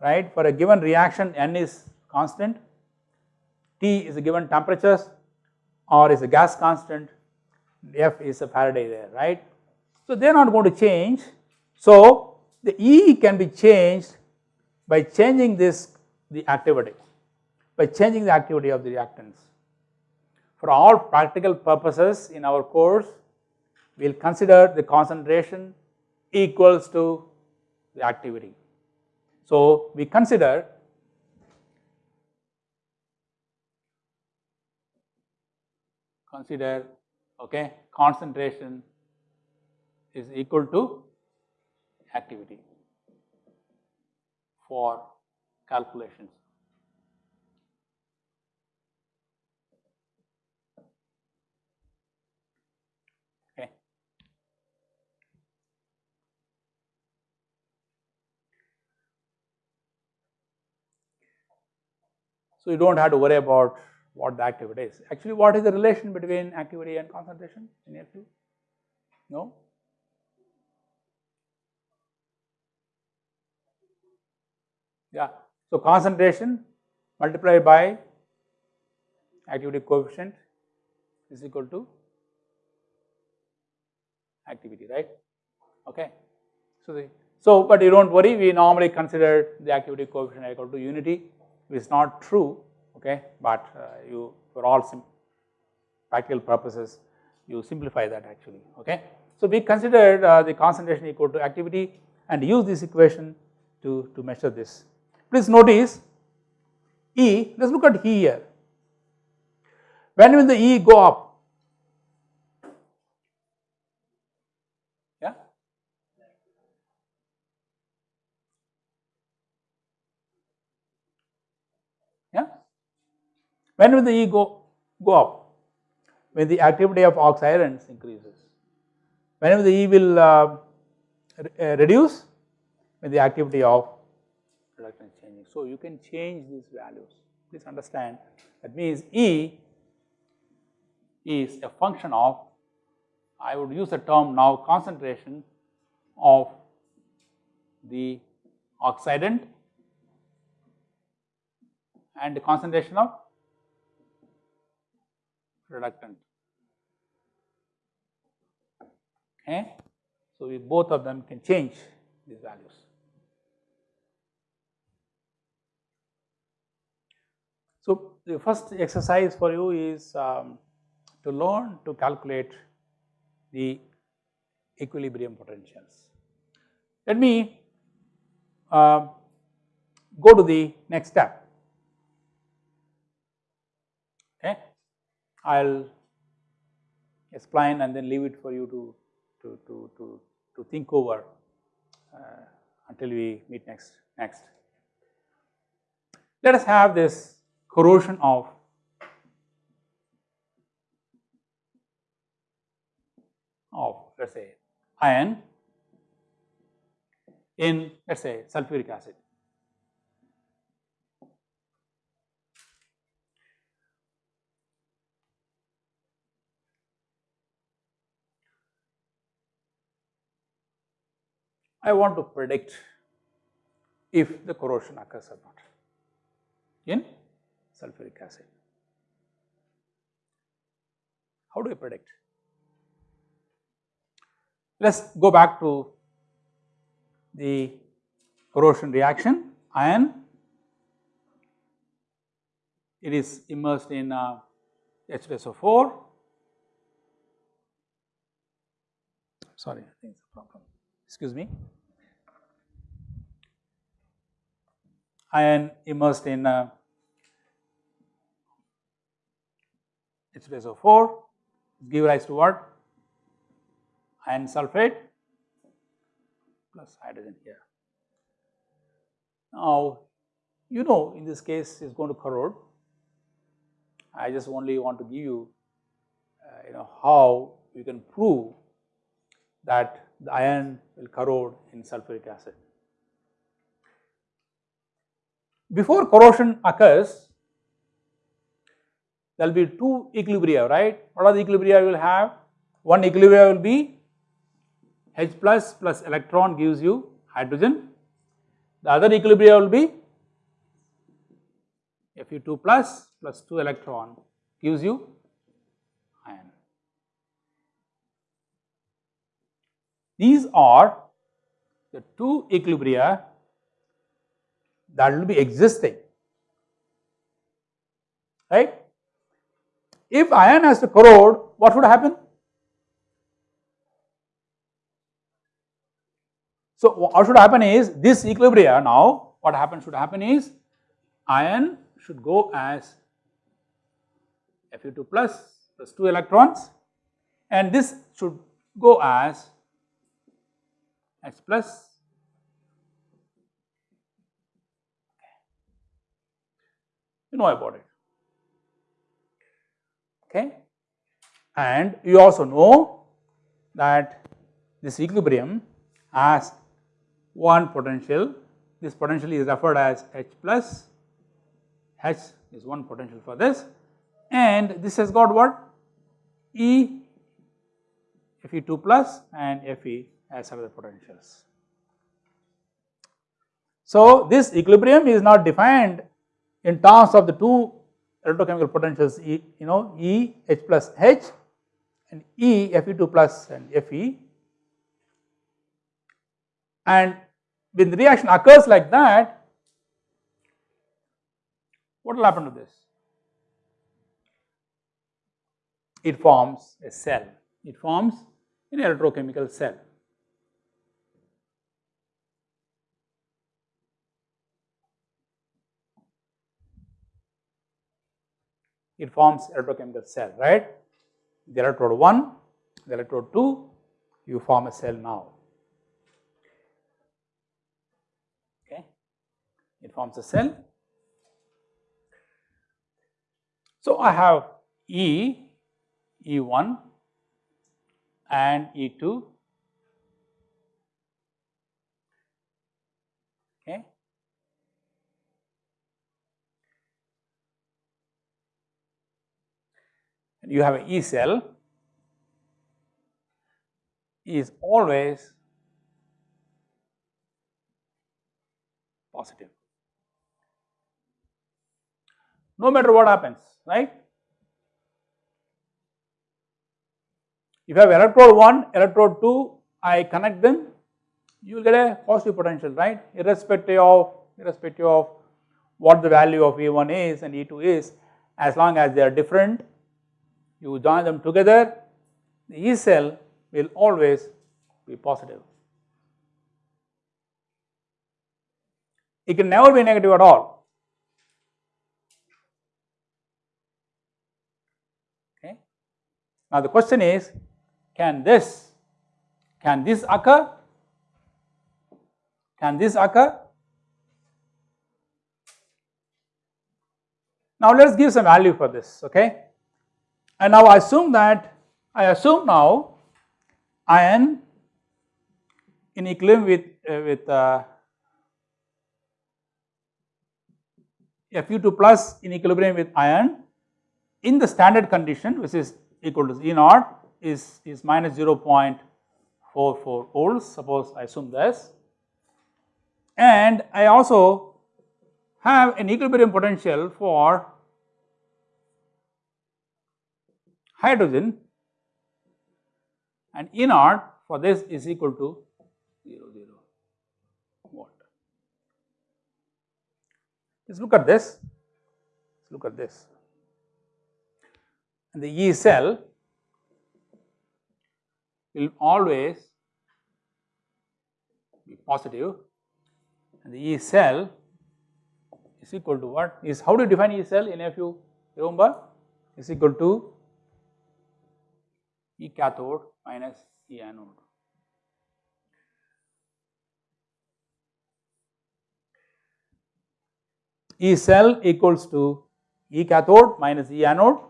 right for a given reaction n is constant, T is a given temperatures or is a gas constant, F is a Faraday there, right. So they are not going to change. So the E can be changed by changing this the activity, by changing the activity of the reactants. For all practical purposes in our course, we will consider the concentration equals to the activity. So we consider consider okay concentration is equal to activity for calculations. Okay. So you don't have to worry about what the activity is. Actually, what is the relation between activity and concentration in your view? No? Yeah. So, concentration multiplied by activity coefficient is equal to activity, right? Okay. So, the So, but you do not worry we normally consider the activity coefficient equal to unity which is not true okay, but uh, you for all practical purposes you simplify that actually okay. So, we considered uh, the concentration equal to activity and use this equation to, to measure this. Please notice E, let us look at E here. When will the E go up? Yeah? Yeah? When will the E go, go up? When the activity of oxidants increases. Whenever the E will uh, uh, reduce when the activity of reductants changing. So, you can change these values please understand that means E is a function of I would use the term now concentration of the oxidant and the concentration of reductant okay. So, we both of them can change these values. So, the first exercise for you is um, to learn to calculate the equilibrium potentials. Let me uh, go to the next step. Okay. I will explain and then leave it for you to to, to, to, to think over uh, until we meet next, next. Let us have this corrosion of of let us say iron in let us say sulfuric acid. I want to predict if the corrosion occurs or not in sulfuric acid. How do I predict? Let us go back to the corrosion reaction iron it is immersed in uh, H2SO4 sorry I think it's a problem excuse me iron immersed in uh, H2SO4 give rise to what? Iron sulphate plus hydrogen here. Now, you know in this case is going to corrode. I just only want to give you, uh, you know, how you can prove that the iron will corrode in sulfuric acid. Before corrosion occurs, there will be two equilibria, right? What are the equilibria you will have? One equilibria will be H plus plus electron gives you hydrogen. The other equilibria will be Fe2 plus plus 2 electron gives you iron. These are the two equilibria that will be existing, right. If iron has to corrode, what would happen? So, what should happen is this equilibria now, what happens should happen is iron should go as Fe2 plus plus 2 electrons and this should go as H plus you know about it. Okay? And you also know that this equilibrium has one potential. This potential is referred as H plus. H is one potential for this. And this has got what? E Fe2 plus and Fe as other potentials. So, this equilibrium is not defined in terms of the two electrochemical potentials E, you know E H plus H and E Fe2 plus and Fe and when the reaction occurs like that, what will happen to this? It forms a cell, it forms an electrochemical cell. It forms electrochemical cell, right? The electrode 1, the electrode 2, you form a cell now. Okay, it forms a cell. So I have E, E1 and E2 okay. You have an E cell is always positive no matter what happens right. If you have electrode 1, electrode 2, I connect them, you will get a positive potential, right, irrespective of, irrespective of what the value of E1 is and E2 is, as long as they are different, you join them together, the E cell will always be positive. It can never be negative at all. Okay. Now the question is can this, can this occur? Can this occur? Now let us give some value for this, okay. And now I assume that, I assume now iron in equilibrium with, uh, with uh, Fe2 plus in equilibrium with iron in the standard condition which is equal to E naught is, is minus 0.44 volts. Suppose I assume this. And I also have an equilibrium potential for hydrogen and E naught for this is equal to 0 0 watt. Let's look at this, let's look at this. And the E cell will always be positive and the E cell is equal to what is how do you define E cell in you remember is equal to E cathode minus E anode. E cell equals to E cathode minus E anode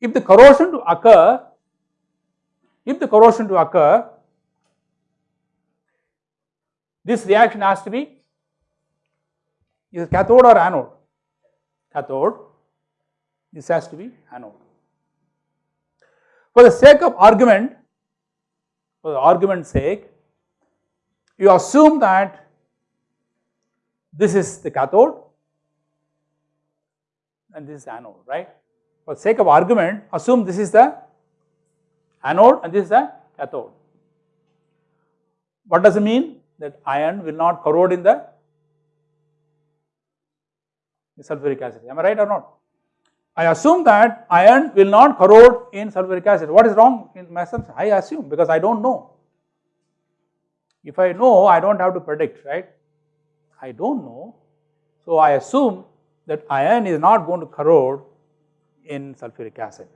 If the corrosion to occur, if the corrosion to occur, this reaction has to be is cathode or anode? Cathode, this has to be anode. For the sake of argument, for the argument's sake, you assume that this is the cathode and this is anode, right for sake of argument assume this is the anode and this is the cathode. What does it mean? That iron will not corrode in the sulfuric acid, am I right or not? I assume that iron will not corrode in sulfuric acid. What is wrong in my assumption? I assume because I do not know. If I know, I do not have to predict, right? I do not know. So, I assume that iron is not going to corrode in sulfuric acid.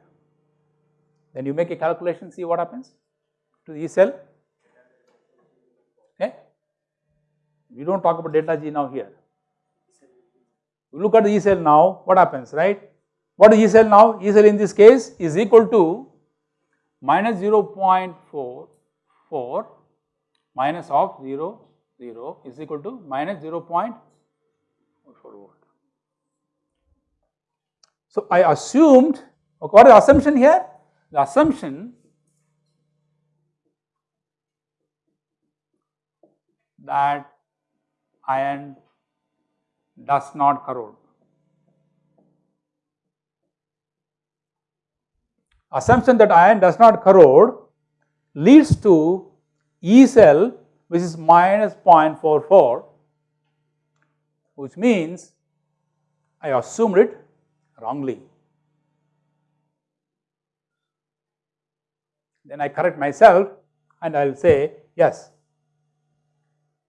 Then you make a calculation, see what happens to the cell. Okay. We do not talk about delta G now here. Look at the E cell now, what happens, right? What is E cell now? E cell in this case is equal to minus 0.44 minus of 0, 0 is equal to minus 0.44 volt. So, I assumed okay, what is the assumption here? The assumption that iron does not corrode. assumption that iron does not corrode leads to E cell which is minus 0.44 which means I assumed it wrongly. Then I correct myself and I will say yes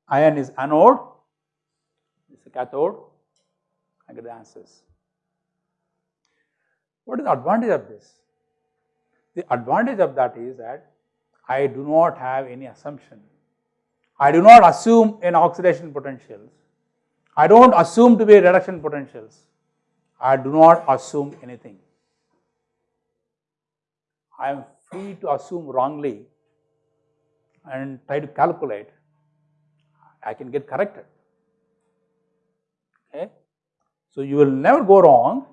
iron is anode, cathode, I get the answers. What is the advantage of this? The advantage of that is that I do not have any assumption. I do not assume an oxidation potentials. I do not assume to be reduction potentials. I do not assume anything. I am free to assume wrongly and try to calculate. I can get corrected. Okay. So, you will never go wrong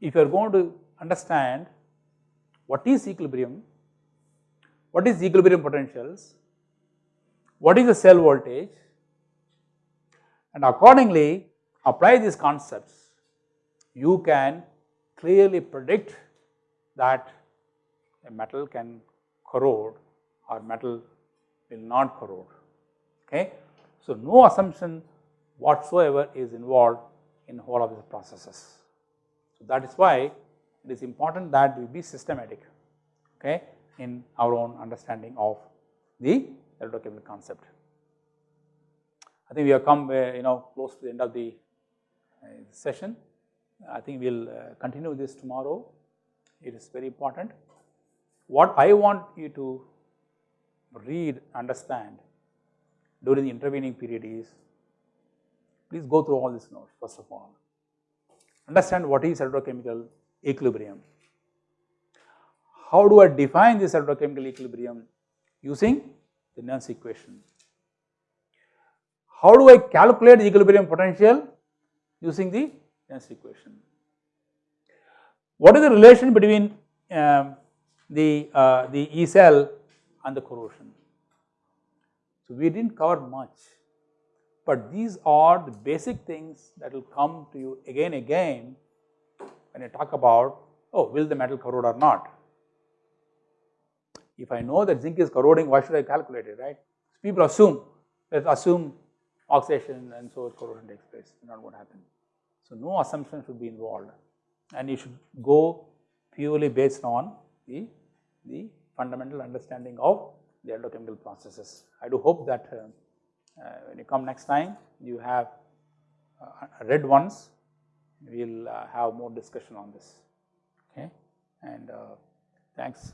if you are going to understand what is equilibrium, what is equilibrium potentials, what is the cell voltage and accordingly apply these concepts, you can clearly predict that a metal can corrode or metal will not corrode. Okay. So, no assumption whatsoever is involved in whole of these processes. So, that is why it is important that we be systematic okay, in our own understanding of the electrochemical concept. I think we have come uh, you know close to the end of the uh, session. I think we will uh, continue this tomorrow. It is very important. What I want you to read, understand during the intervening period is, please go through all these notes first of all. Understand what is electrochemical equilibrium. How do I define this electrochemical equilibrium using the Nernst equation? How do I calculate the equilibrium potential using the Nernst equation? What is the relation between um, the, uh, the E cell and the corrosion? So, we did not cover much, but these are the basic things that will come to you again again when you talk about oh will the metal corrode or not. If I know that zinc is corroding why should I calculate it right. People assume let us assume oxidation and so corrosion takes place not what happen. So, no assumption should be involved and you should go purely based on the, the fundamental understanding of the electrochemical processes. I do hope that uh, uh, when you come next time you have uh, red ones, we will uh, have more discussion on this, okay. And thanks.